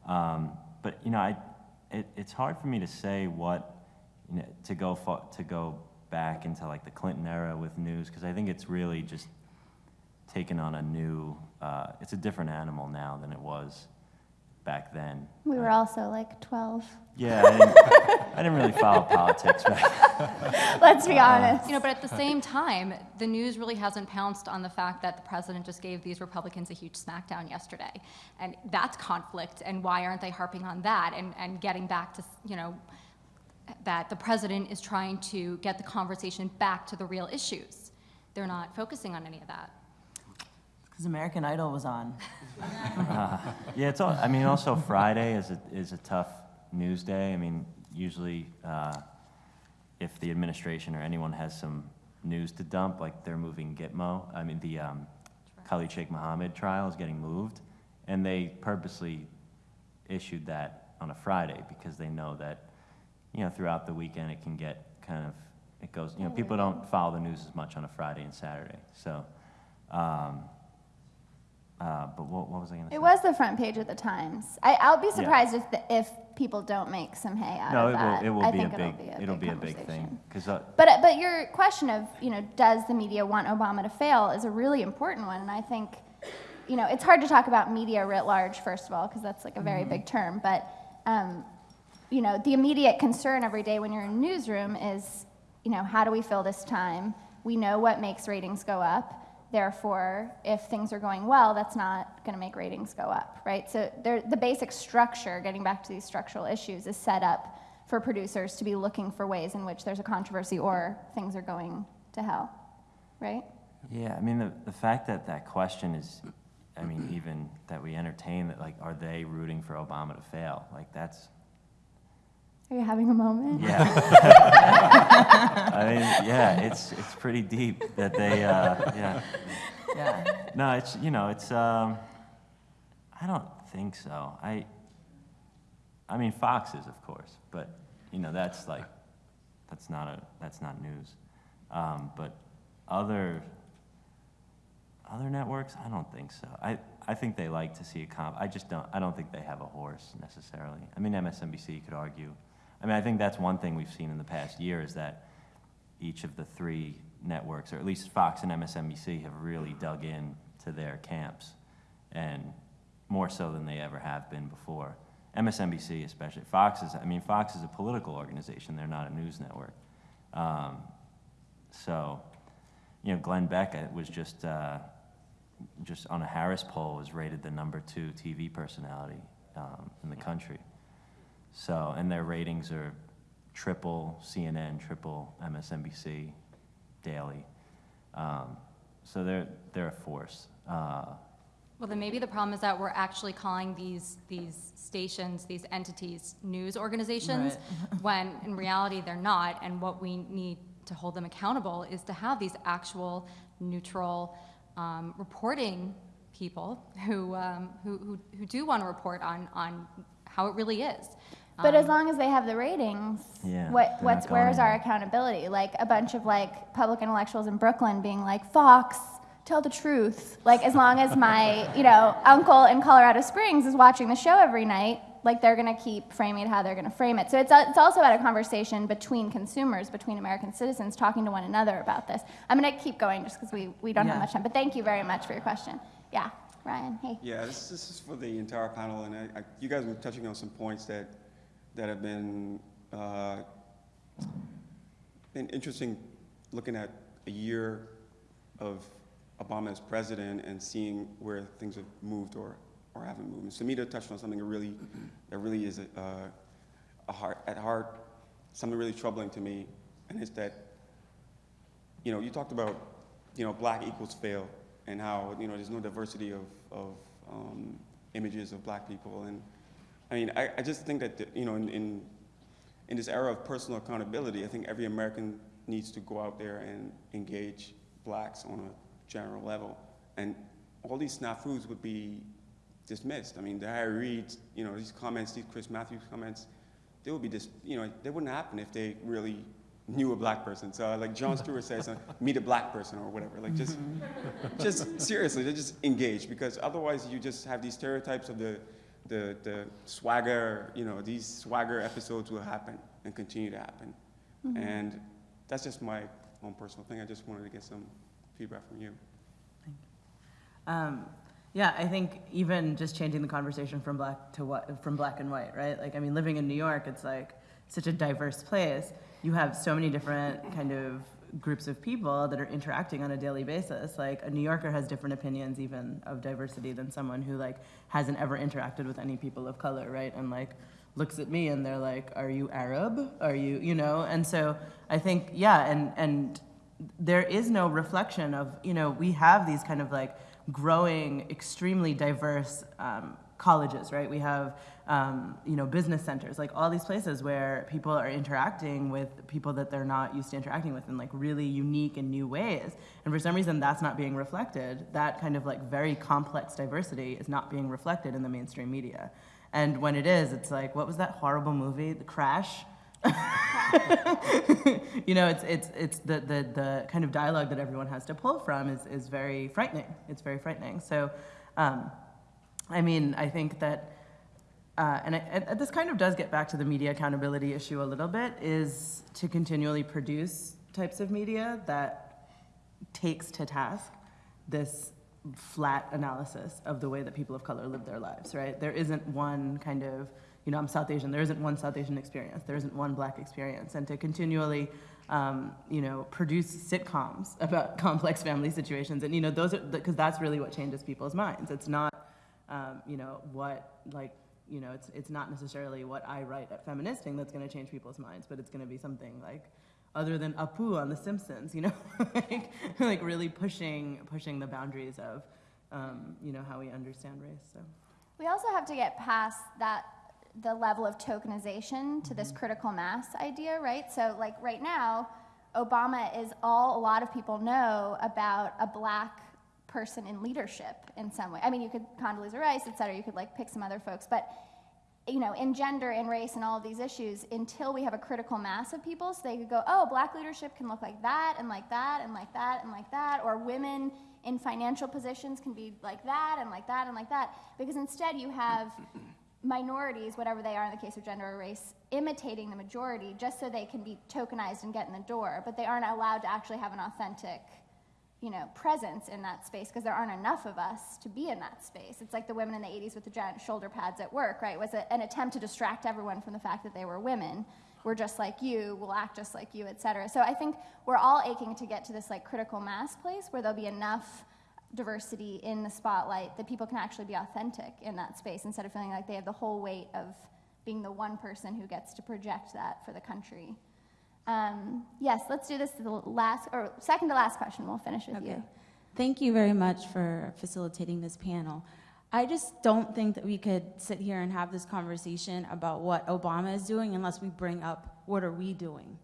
Um, but, you know, I, it, it's hard for me to say what, you know, to go, to go back into like the Clinton era with news, because I think it's really just taken on a new, uh, it's a different animal now than it was back then. We were also like 12. Yeah, I didn't, I didn't really follow politics back Let's be uh-huh. honest. You know, but at the same time, the news really hasn't pounced on the fact that the president just gave these Republicans a huge smackdown yesterday. And that's conflict, and why aren't they harping on that and, and getting back to, you know, that the president is trying to get the conversation back to the real issues. They're not focusing on any of that. Because American Idol was on. Uh, yeah, it's all, I mean, also Friday is a, is a tough news day. I mean, usually uh, if the administration or anyone has some news to dump, like they're moving Gitmo, I mean, the um, Khalid Sheikh Mohammed trial is getting moved, and they purposely issued that on a Friday because they know that, you know, throughout the weekend it can get kind of, it goes, you know, people don't follow the news as much on a Friday and Saturday. So, um, uh, but what, what was I going to say? It was the front page of the Times. I, I'll be Yeah. surprised if, the, if people don't make some hay out No, of it that. will, it will I be a big, it'll be a it'll big be a big thing. Because, uh, But, but your question of, you know, does the media want Obama to fail is a really important one. And I think, you know, it's hard to talk about media writ large, first of all, because that's like a very Mm-hmm. big term. But, um, you know, the immediate concern every day when you're in a newsroom is, you know, how do we fill this time? We know what makes ratings go up. Therefore, if things are going well, that's not going to make ratings go up, right? So the basic structure, getting back to these structural issues, is set up for producers to be looking for ways in which there's a controversy or things are going to hell, right? yeah, I mean, the, the fact that that question is, I mean, even that we entertain that, like, are they rooting for Obama to fail? Like, that's, Are you having a moment? yeah. I mean, yeah, it's, it's pretty deep that they, uh, yeah. Yeah. No, it's, you know, it's, um, I don't think so. I, I mean, foxes, of course, but, you know, that's like, that's not a, that's not news. Um, but other, other networks, I don't think so. I, I think they like to see a comp, I just don't, I don't think they have a horse necessarily. I mean, MSNBC could argue. I mean, I think that's one thing we've seen in the past year is that each of the three networks, or at least Fox and MSNBC, have really dug in to their camps, and more so than they ever have been before. MSNBC, especially Fox is. I mean, Fox is a political organization; they're not a news network. Um, so, you know, Glenn Beck uh, was just uh, just on a Harris poll was rated the number two TV personality um, in the country. So, and their ratings are triple CNN, triple MSNBC daily. Um, so they're, they're a force. Uh, Well, then maybe the problem is that we're actually calling these, these stations, these entities, news organizations, when in reality they're not. And what we need to hold them accountable is to have these actual neutral um, reporting people who, um, who, who, who do want to report on, on how it really is. But as Um, long as they have the ratings, Yeah, what, what's where's our accountability? Like a bunch of like public intellectuals in Brooklyn being like, Fox, tell the truth. Like as long as my, you know, uncle in Colorado Springs is watching the show every night, like they're gonna keep framing it how they're gonna frame it. So it's, it's also about a conversation between consumers, between American citizens, talking to one another about this. I'm gonna keep going just because we, we don't have much time. But thank you very much for your question. Yeah, Ryan, hey. Yeah, this, this is for the entire panel, and I, I, you guys were touching on some points that, that have been, uh, been interesting, looking at a year of Obama as president and seeing where things have moved or, or haven't moved. And Samhita touched on something that really, that really is a, uh, a heart, at heart, something really troubling to me, and it's that you know, you talked about, you know, black equals fail and how, you know, there's no diversity of, of um, images of black people. And I mean, I, I just think that, the, you know, in, in, in this era of personal accountability, I think every American needs to go out there and engage blacks on a general level. And all these snafus would be dismissed. I mean, the Harry Reid, you know, these comments, these Chris Matthews comments, they would be just, you know, they wouldn't happen if they really knew a black person. So like Jon Stewart says, uh, meet a black person or whatever. Like just, just seriously, just engage because otherwise you just have these stereotypes of the, the, the swagger, you know, these swagger episodes will happen and continue to happen. Mhm. And that's just my own personal thing. I just wanted to get some feedback from you. Um, yeah, I think even just changing the conversation from black to what, from black and white, right? Like, I mean, living in New York, it's like such a diverse place. You have so many different kind of groups of people that are interacting on a daily basis. Like, a New Yorker has different opinions, even of diversity, than someone who like hasn't ever interacted with any people of color, right? And like looks at me and they're like, "Are you Arab? Are you, you know?" And so I think, yeah, and and there is no reflection of, you know, we have these kind of like growing, extremely diverse um, colleges, right? We have, um, you know, business centers, like all these places where people are interacting with people that they're not used to interacting with in like really unique and new ways. And for some reason, that's not being reflected. That kind of like very complex diversity is not being reflected in the mainstream media. And when it is, it's like, what was that horrible movie, The Crash? you know, it's it's it's the, the the kind of dialogue that everyone has to pull from is is very frightening. It's very frightening. So, um, I mean, I think that, uh, and, I, and this kind of does get back to the media accountability issue a little bit, is to continually produce types of media that takes to task this flat analysis of the way that people of color live their lives, right? There isn't one kind of, you know, I'm South Asian, there isn't one South Asian experience, there isn't one black experience. And to continually, um, you know, produce sitcoms about complex family situations, and, you know, those are, because that's really what changes people's minds. It's not, um, you know, what, like, you know, it's, it's not necessarily what I write at Feministing that's going to change people's minds, but it's going to be something like, other than Apu on The Simpsons, you know, like, like really pushing pushing the boundaries of, um, you know, how we understand race. So. We also have to get past that the level of tokenization to Mm-hmm. this critical mass idea, right? So like right now, Obama is all a lot of people know about a black person in leadership in some way. I mean, you could Condoleezza Rice, et cetera, you could like pick some other folks, but you know, in gender and race and all of these issues until we have a critical mass of people so they could go, oh, black leadership can look like that and like that and like that and like that, or women in financial positions can be like that and like that and like that. Because instead you have minorities, whatever they are in the case of gender or race, imitating the majority just so they can be tokenized and get in the door, but they aren't allowed to actually have an authentic you know, presence in that space because there aren't enough of us to be in that space. It's like the women in the 80s with the giant shoulder pads at work, right? Was a, an attempt to distract everyone from the fact that they were women. We're just like you, we'll act just like you, et cetera. So I think we're all aching to get to this like critical mass place where there'll be enough diversity in the spotlight that people can actually be authentic in that space instead of feeling like they have the whole weight of being the one person who gets to project that for the country. Um, yes, let's do this to the last, or second to last question. We'll finish with Okay. you. Thank you very much for facilitating this panel. I just don't think that we could sit here and have this conversation about what Obama is doing unless we bring up what are we doing.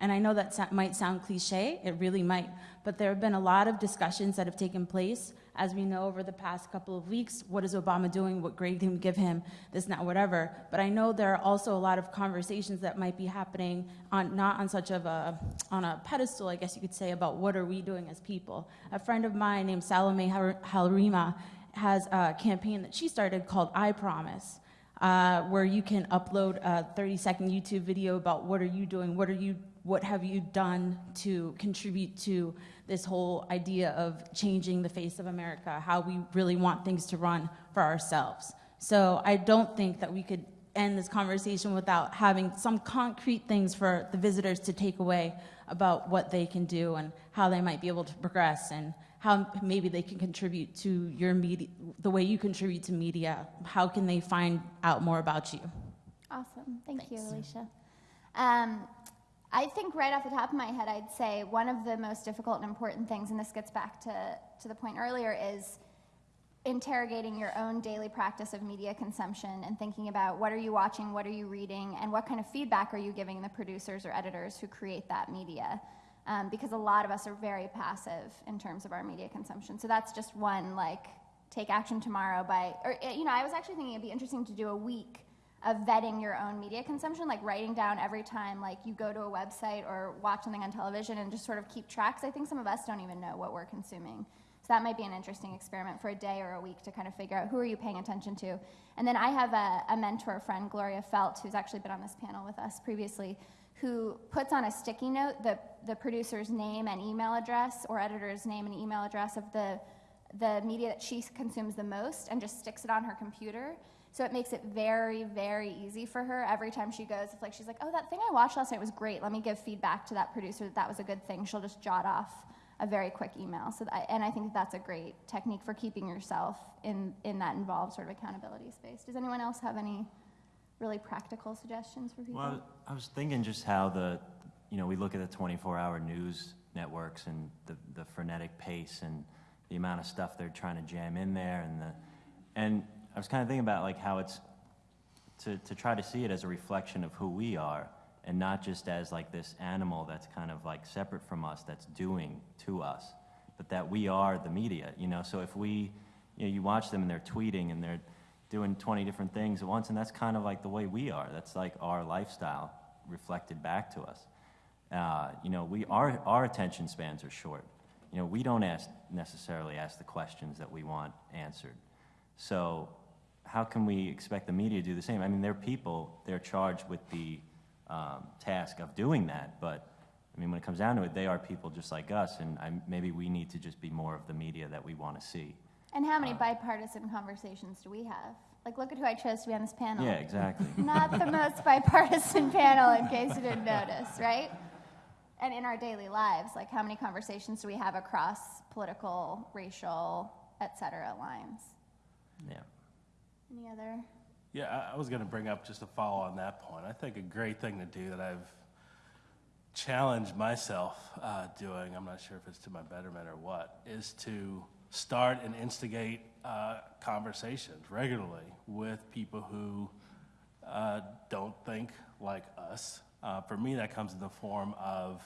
And I know that might sound cliche, it really might, but there have been a lot of discussions that have taken place, as we know over the past couple of weeks. What is Obama doing? What grade can we give him? This, not whatever. But I know there are also a lot of conversations that might be happening on not on such of a on a pedestal, I guess you could say, about what are we doing as people. A friend of mine named Salome Halrima has a campaign that she started called I Promise uh, where you can upload a 30 second YouTube video about what are you doing, what are you, what have you done to contribute to this whole idea of changing the face of America, how we really want things to run for ourselves. So I don't think that we could end this conversation without having some concrete things for the visitors to take away about what they can do and how they might be able to progress and how maybe they can contribute to your media, the way you contribute to media. How can they find out more about you? Awesome. Thank you, Alicia. Um, I think right off the top of my head, I'd say one of the most difficult and important things, and this gets back to, to the point earlier, is interrogating your own daily practice of media consumption and thinking about what are you watching, what are you reading, and what kind of feedback are you giving the producers or editors who create that media. Um, because a lot of us are very passive in terms of our media consumption. So that's just one, like, take action tomorrow by, or, eh, you know, I was actually thinking it'd be interesting to do a week of vetting your own media consumption, like writing down every time, like, you go to a website or watch something on television and just sort of keep tracks. I think some of us don't even know what we're consuming. So that might be an interesting experiment for a day or a week to kind of figure out who are you paying attention to. And then I have a, a mentor friend, Gloria Feldt, who's actually been on this panel with us previously, who puts on a sticky note the, the producer's name and email address or editor's name and email address of the, the media that she consumes the most and just sticks it on her computer. So it makes it very, very easy for her every time she goes. If like she's like, oh, that thing I watched last night was great. Let me give feedback to that producer that that was a good thing. She'll just jot off a very quick email. So that, and I think that's a great technique for keeping yourself in, in that involved sort of accountability space. Does anyone else have any really practical suggestions for people? Well, I was thinking just how the, you know, we look at the 24-hour news networks and the, the frenetic pace and the amount of stuff they're trying to jam in there and the, and I was kind of thinking about like how it's to, to try to see it as a reflection of who we are and not just as like this animal that's kind of like separate from us that's doing to us, but that we are the media, you know. So if we, you know, you watch them and they're tweeting and they're doing 20 different things at once, and that's kind of like the way we are. That's like our lifestyle reflected back to us. Uh, you know, we our our attention spans are short. You know, we don't ask necessarily ask the questions that we want answered. So how can we expect the media to do the same? I mean, they're people. They're charged with the um, task of doing that. But I mean, when it comes down to it, they are people just like us, and I, maybe we need to just be more of the media that we want to see. And how many bipartisan conversations do we have? Like, look at who I chose to be on this panel. Yeah, exactly. Not the most bipartisan panel, in case you didn't notice, right? And in our daily lives, like, how many conversations do we have across political, racial, et cetera, lines? Yeah. Any other? Yeah, I- was going to bring up just to follow on that point. I think a great thing to do that I've challenged myself uh, doing, I'm not sure if it's to my betterment or what, is to start and instigate uh, conversations regularly with people who uh, don't think like us. Uh, for me, that comes in the form of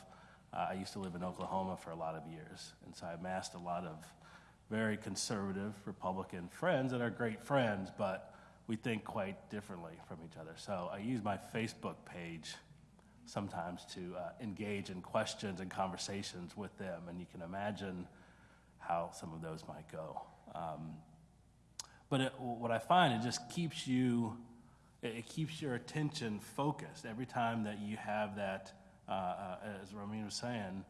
uh, I used to live in Oklahoma for a lot of years, and so I amassed a lot of very conservative Republican friends that are great friends, but we think quite differently from each other. So I use my Facebook page sometimes to uh, engage in questions and conversations with them, and you can imagine how some of those might go. Um, but it, what I find, it just keeps you, it, keeps your attention focused every time that you have that, uh, uh, as Ramin was saying,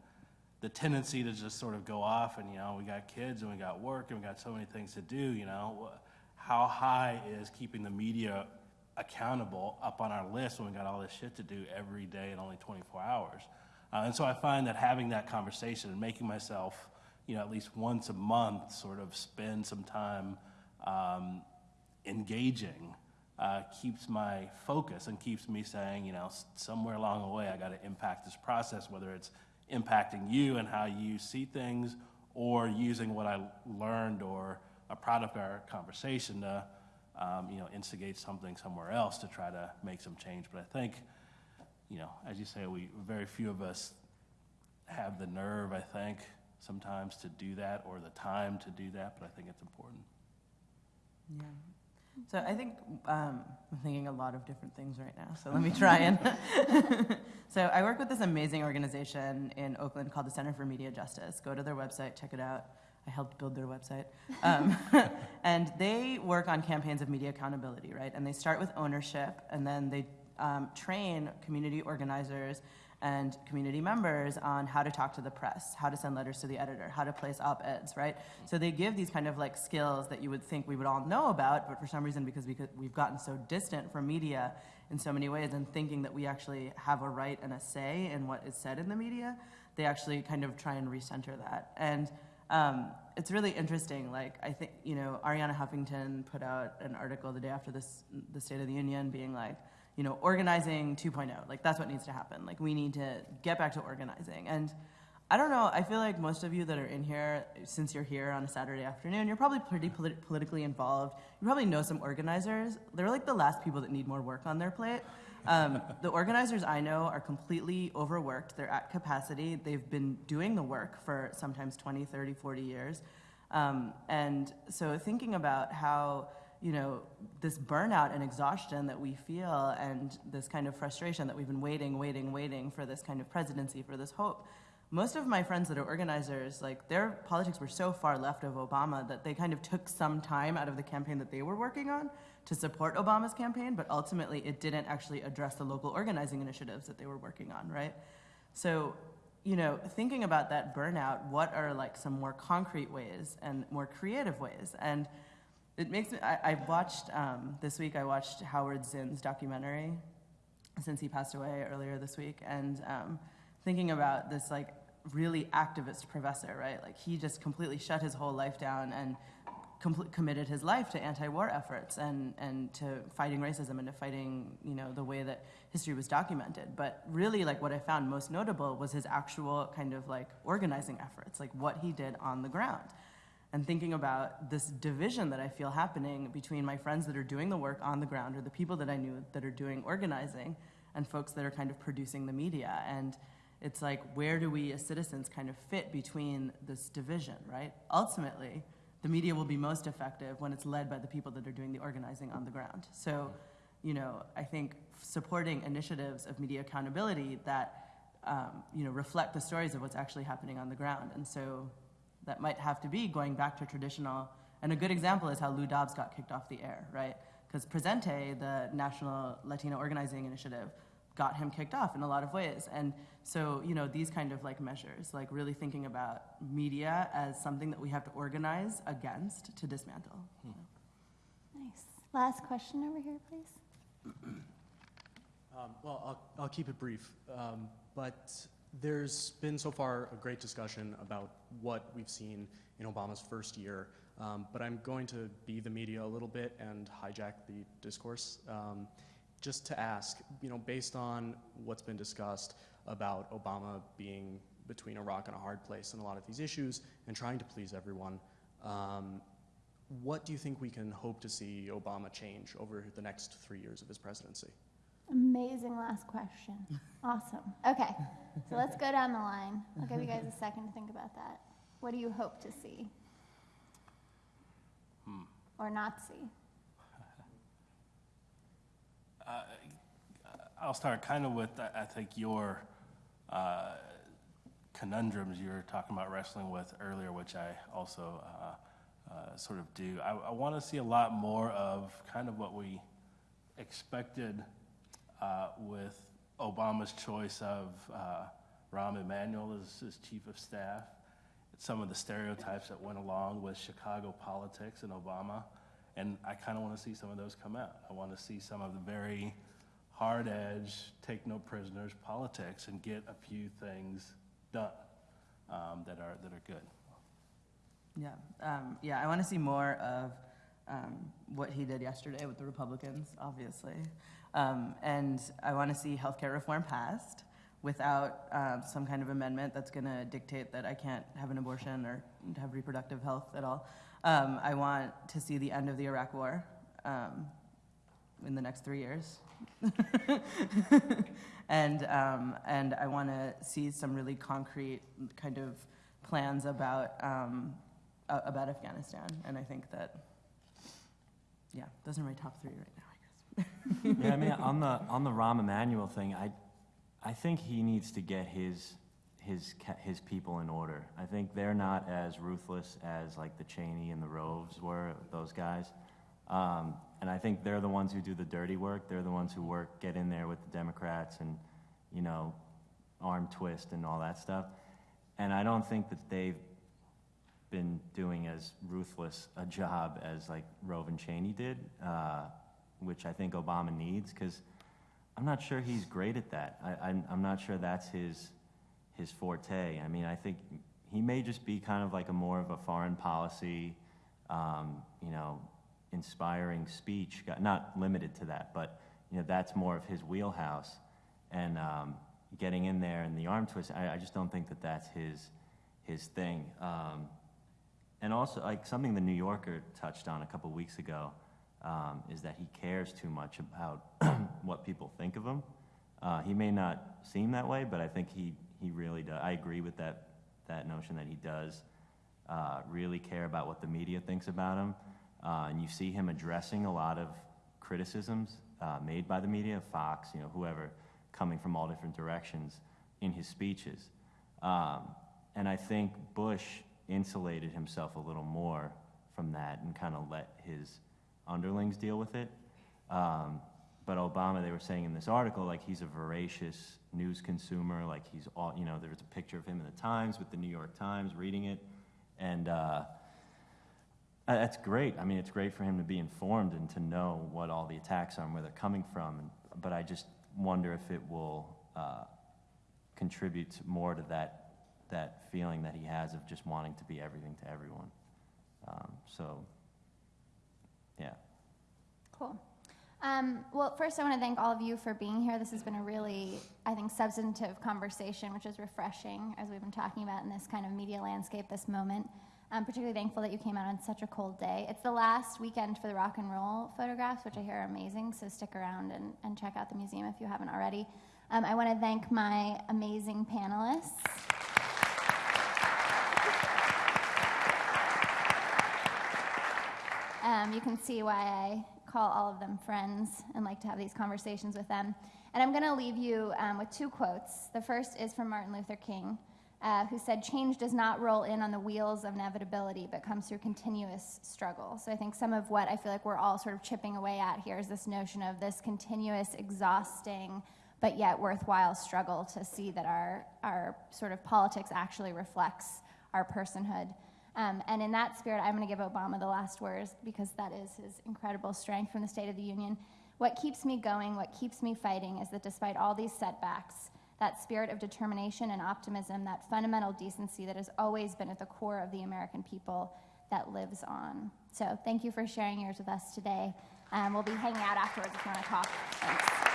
the tendency to just sort of go off and, you know, we got kids and we got work and we got so many things to do, you know. How high is keeping the media accountable up on our list when we got all this shit to do every day in only 24 hours? Uh, and so I find that having that conversation and making myself, you know, at least once a month sort of spend some time um, engaging uh, keeps my focus and keeps me saying, you know, somewhere along the way, I got to impact this process, whether it's impacting you and how you see things, or using what I learned or a product of our conversation to, um, you know, instigate something somewhere else to try to make some change. But I think you know, as you say, we, very few of us have the nerve, I think, sometimes to do that or the time to do that, but I think it's important. Yeah. So I think um, I'm thinking a lot of different things right now. So let me try and. so I work with this amazing organization in Oakland called the Center for Media Justice. Go to their website, check it out. I helped build their website. Um, and they work on campaigns of media accountability, right? And they start with ownership, and then they um, train community organizers and community members on how to talk to the press, how to send letters to the editor, how to place op-eds, right? So they give these kind of like skills that you would think we would all know about, but for some reason, because we've gotten so distant from media in so many ways and thinking that we actually have a right and a say in what is said in the media, they actually kind of try and recenter that. And um, it's really interesting. Like I think you know, Arianna Huffington put out an article the day after this, the State of the Union, being like, you know, organizing 2.0. Like that's what needs to happen. Like we need to get back to organizing. And I don't know. I feel like most of you that are in here, since you're here on a Saturday afternoon, you're probably pretty polit- politically involved. You probably know some organizers. They're like the last people that need more work on their plate. Um, the organizers I know are completely overworked. They're at capacity. They've been doing the work for sometimes 20, 30, 40 years. Um, and so thinking about how you know, this burnout and exhaustion that we feel and this kind of frustration that we've been waiting, waiting, waiting for this kind of presidency, for this hope. Most of my friends that are organizers, like their politics were so far left of Obama that they kind of took some time out of the campaign that they were working on to support Obama's campaign, but ultimately it didn't actually address the local organizing initiatives that they were working on, right? So, you know, thinking about that burnout, what are like some more concrete ways and more creative ways? And it makes me, I, I watched, um, this week I watched Howard Zinn's documentary since he passed away earlier this week. And um, thinking about this like really activist professor, right? Like he just completely shut his whole life down and com- committed his life to anti-war efforts and, and to fighting racism and to fighting, you know, the way that history was documented. But really like what I found most notable was his actual kind of like organizing efforts, like what he did on the ground and thinking about this division that I feel happening between my friends that are doing the work on the ground or the people that I knew that are doing organizing and folks that are kind of producing the media. And it's like, where do we as citizens kind of fit between this division, right? Ultimately, the media will be most effective when it's led by the people that are doing the organizing on the ground. So, you know, I think supporting initiatives of media accountability that, um, you know, reflect the stories of what's actually happening on the ground. And so that might have to be going back to traditional. And a good example is how Lou Dobbs got kicked off the air, right? Because Presente, the National Latino Organizing Initiative, got him kicked off in a lot of ways. And so, you know, these kind of like measures, like really thinking about media as something that we have to organize against to dismantle. Hmm. Nice. Last question over here, please. Um, well, I'll, I'll keep it brief. Um, but there's been so far a great discussion about what we've seen in Obama's first year, um, but I'm going to be the media a little bit and hijack the discourse. Um, just to ask, you know, based on what's been discussed about Obama being between a rock and a hard place in a lot of these issues and trying to please everyone, um, what do you think we can hope to see Obama change over the next three years of his presidency? Amazing last question. Awesome. Okay, so let's go down the line. I'll give you guys a second to think about that. What do you hope to see? Hmm. Or not see? Uh, I'll start kind of with, I think, your uh, conundrums you were talking about wrestling with earlier, which I also uh, uh sort of do. I, I want to see a lot more of kind of what we expected uh, with Obama's choice of uh, Rahm Emanuel as his chief of staff, some of the stereotypes that went along with Chicago politics and Obama. And I kind of want to see some of those come out. I want to see some of the very hard edge, take no prisoners politics and get a few things done um, that, are, that are good. Yeah, um, yeah, I want to see more of um, what he did yesterday with the Republicans, obviously. Um, and I want to see healthcare reform passed without uh, some kind of amendment that's going to dictate that I can't have an abortion or have reproductive health at all. Um, I want to see the end of the Iraq War. Um, in the next three years. and, um, and I want to see some really concrete kind of plans about, um, about Afghanistan. And I think that, yeah, those are my top three right now. yeah, I mean, on the on the Rahm Emanuel thing, I, I think he needs to get his his his people in order. I think they're not as ruthless as like the Cheney and the Roves were, those guys. Um, and I think they're the ones who do the dirty work. They're the ones who work, get in there with the Democrats and, you know, arm twist and all that stuff. And I don't think that they've been doing as ruthless a job as like Rove and Cheney did, uh, which I think Obama needs because I'm not sure he's great at that. I, I'm, I'm not sure that's his his forte. I mean, I think he may just be kind of like a more of a foreign policy, um, you know, inspiring speech. Not limited to that, but you know, that's more of his wheelhouse. And um, getting in there and the arm twist, I, I just don't think that that's his his thing. Um, and also, like something the New Yorker touched on a couple weeks ago, um, is that he cares too much about what people think of him. Uh, he may not seem that way, but I think he, he really does. I agree with that, that notion that he does uh, really care about what the media thinks about him. Uh, and you see him addressing a lot of criticisms uh, made by the media, Fox, you know, whoever, coming from all different directions in his speeches. Um, and I think Bush insulated himself a little more from that and kind of let his underlings deal with it. Um, but Obama, they were saying in this article, like he's a voracious news consumer. Like he's all, you know, there was a picture of him in the Times with the New York Times reading it. And uh, that's great. I mean, it's great for him to be informed and to know what all the attacks are and where they're coming from. But I just wonder if it will uh, contribute more to that, that feeling that he has of just wanting to be everything to everyone. Um, so. Cool. Um, well, first, I want to thank all of you for being here. This has been a really, I think, substantive conversation, which is refreshing as we've been talking about in this kind of media landscape, this moment. I'm particularly thankful that you came out on such a cold day. It's the last weekend for the rock and roll photographs, which I hear are amazing, so stick around and, and check out the museum if you haven't already. Um, I want to thank my amazing panelists. Um, you can see why I call all of them friends and like to have these conversations with them. And I'm going to leave you um, with two quotes. The first is from Martin Luther King, uh, who said, Change does not roll in on the wheels of inevitability, but comes through continuous struggle. So I think some of what I feel like we're all sort of chipping away at here is this notion of this continuous, exhausting, but yet worthwhile struggle to see that our, our sort of politics actually reflects our personhood. Um, and in that spirit, I'm going to give Obama the last words because that is his incredible strength from the State of the Union. What keeps me going, what keeps me fighting, is that despite all these setbacks, that spirit of determination and optimism, that fundamental decency that has always been at the core of the American people, that lives on. So thank you for sharing yours with us today. Um, we'll be hanging out afterwards if you want to talk. Thanks.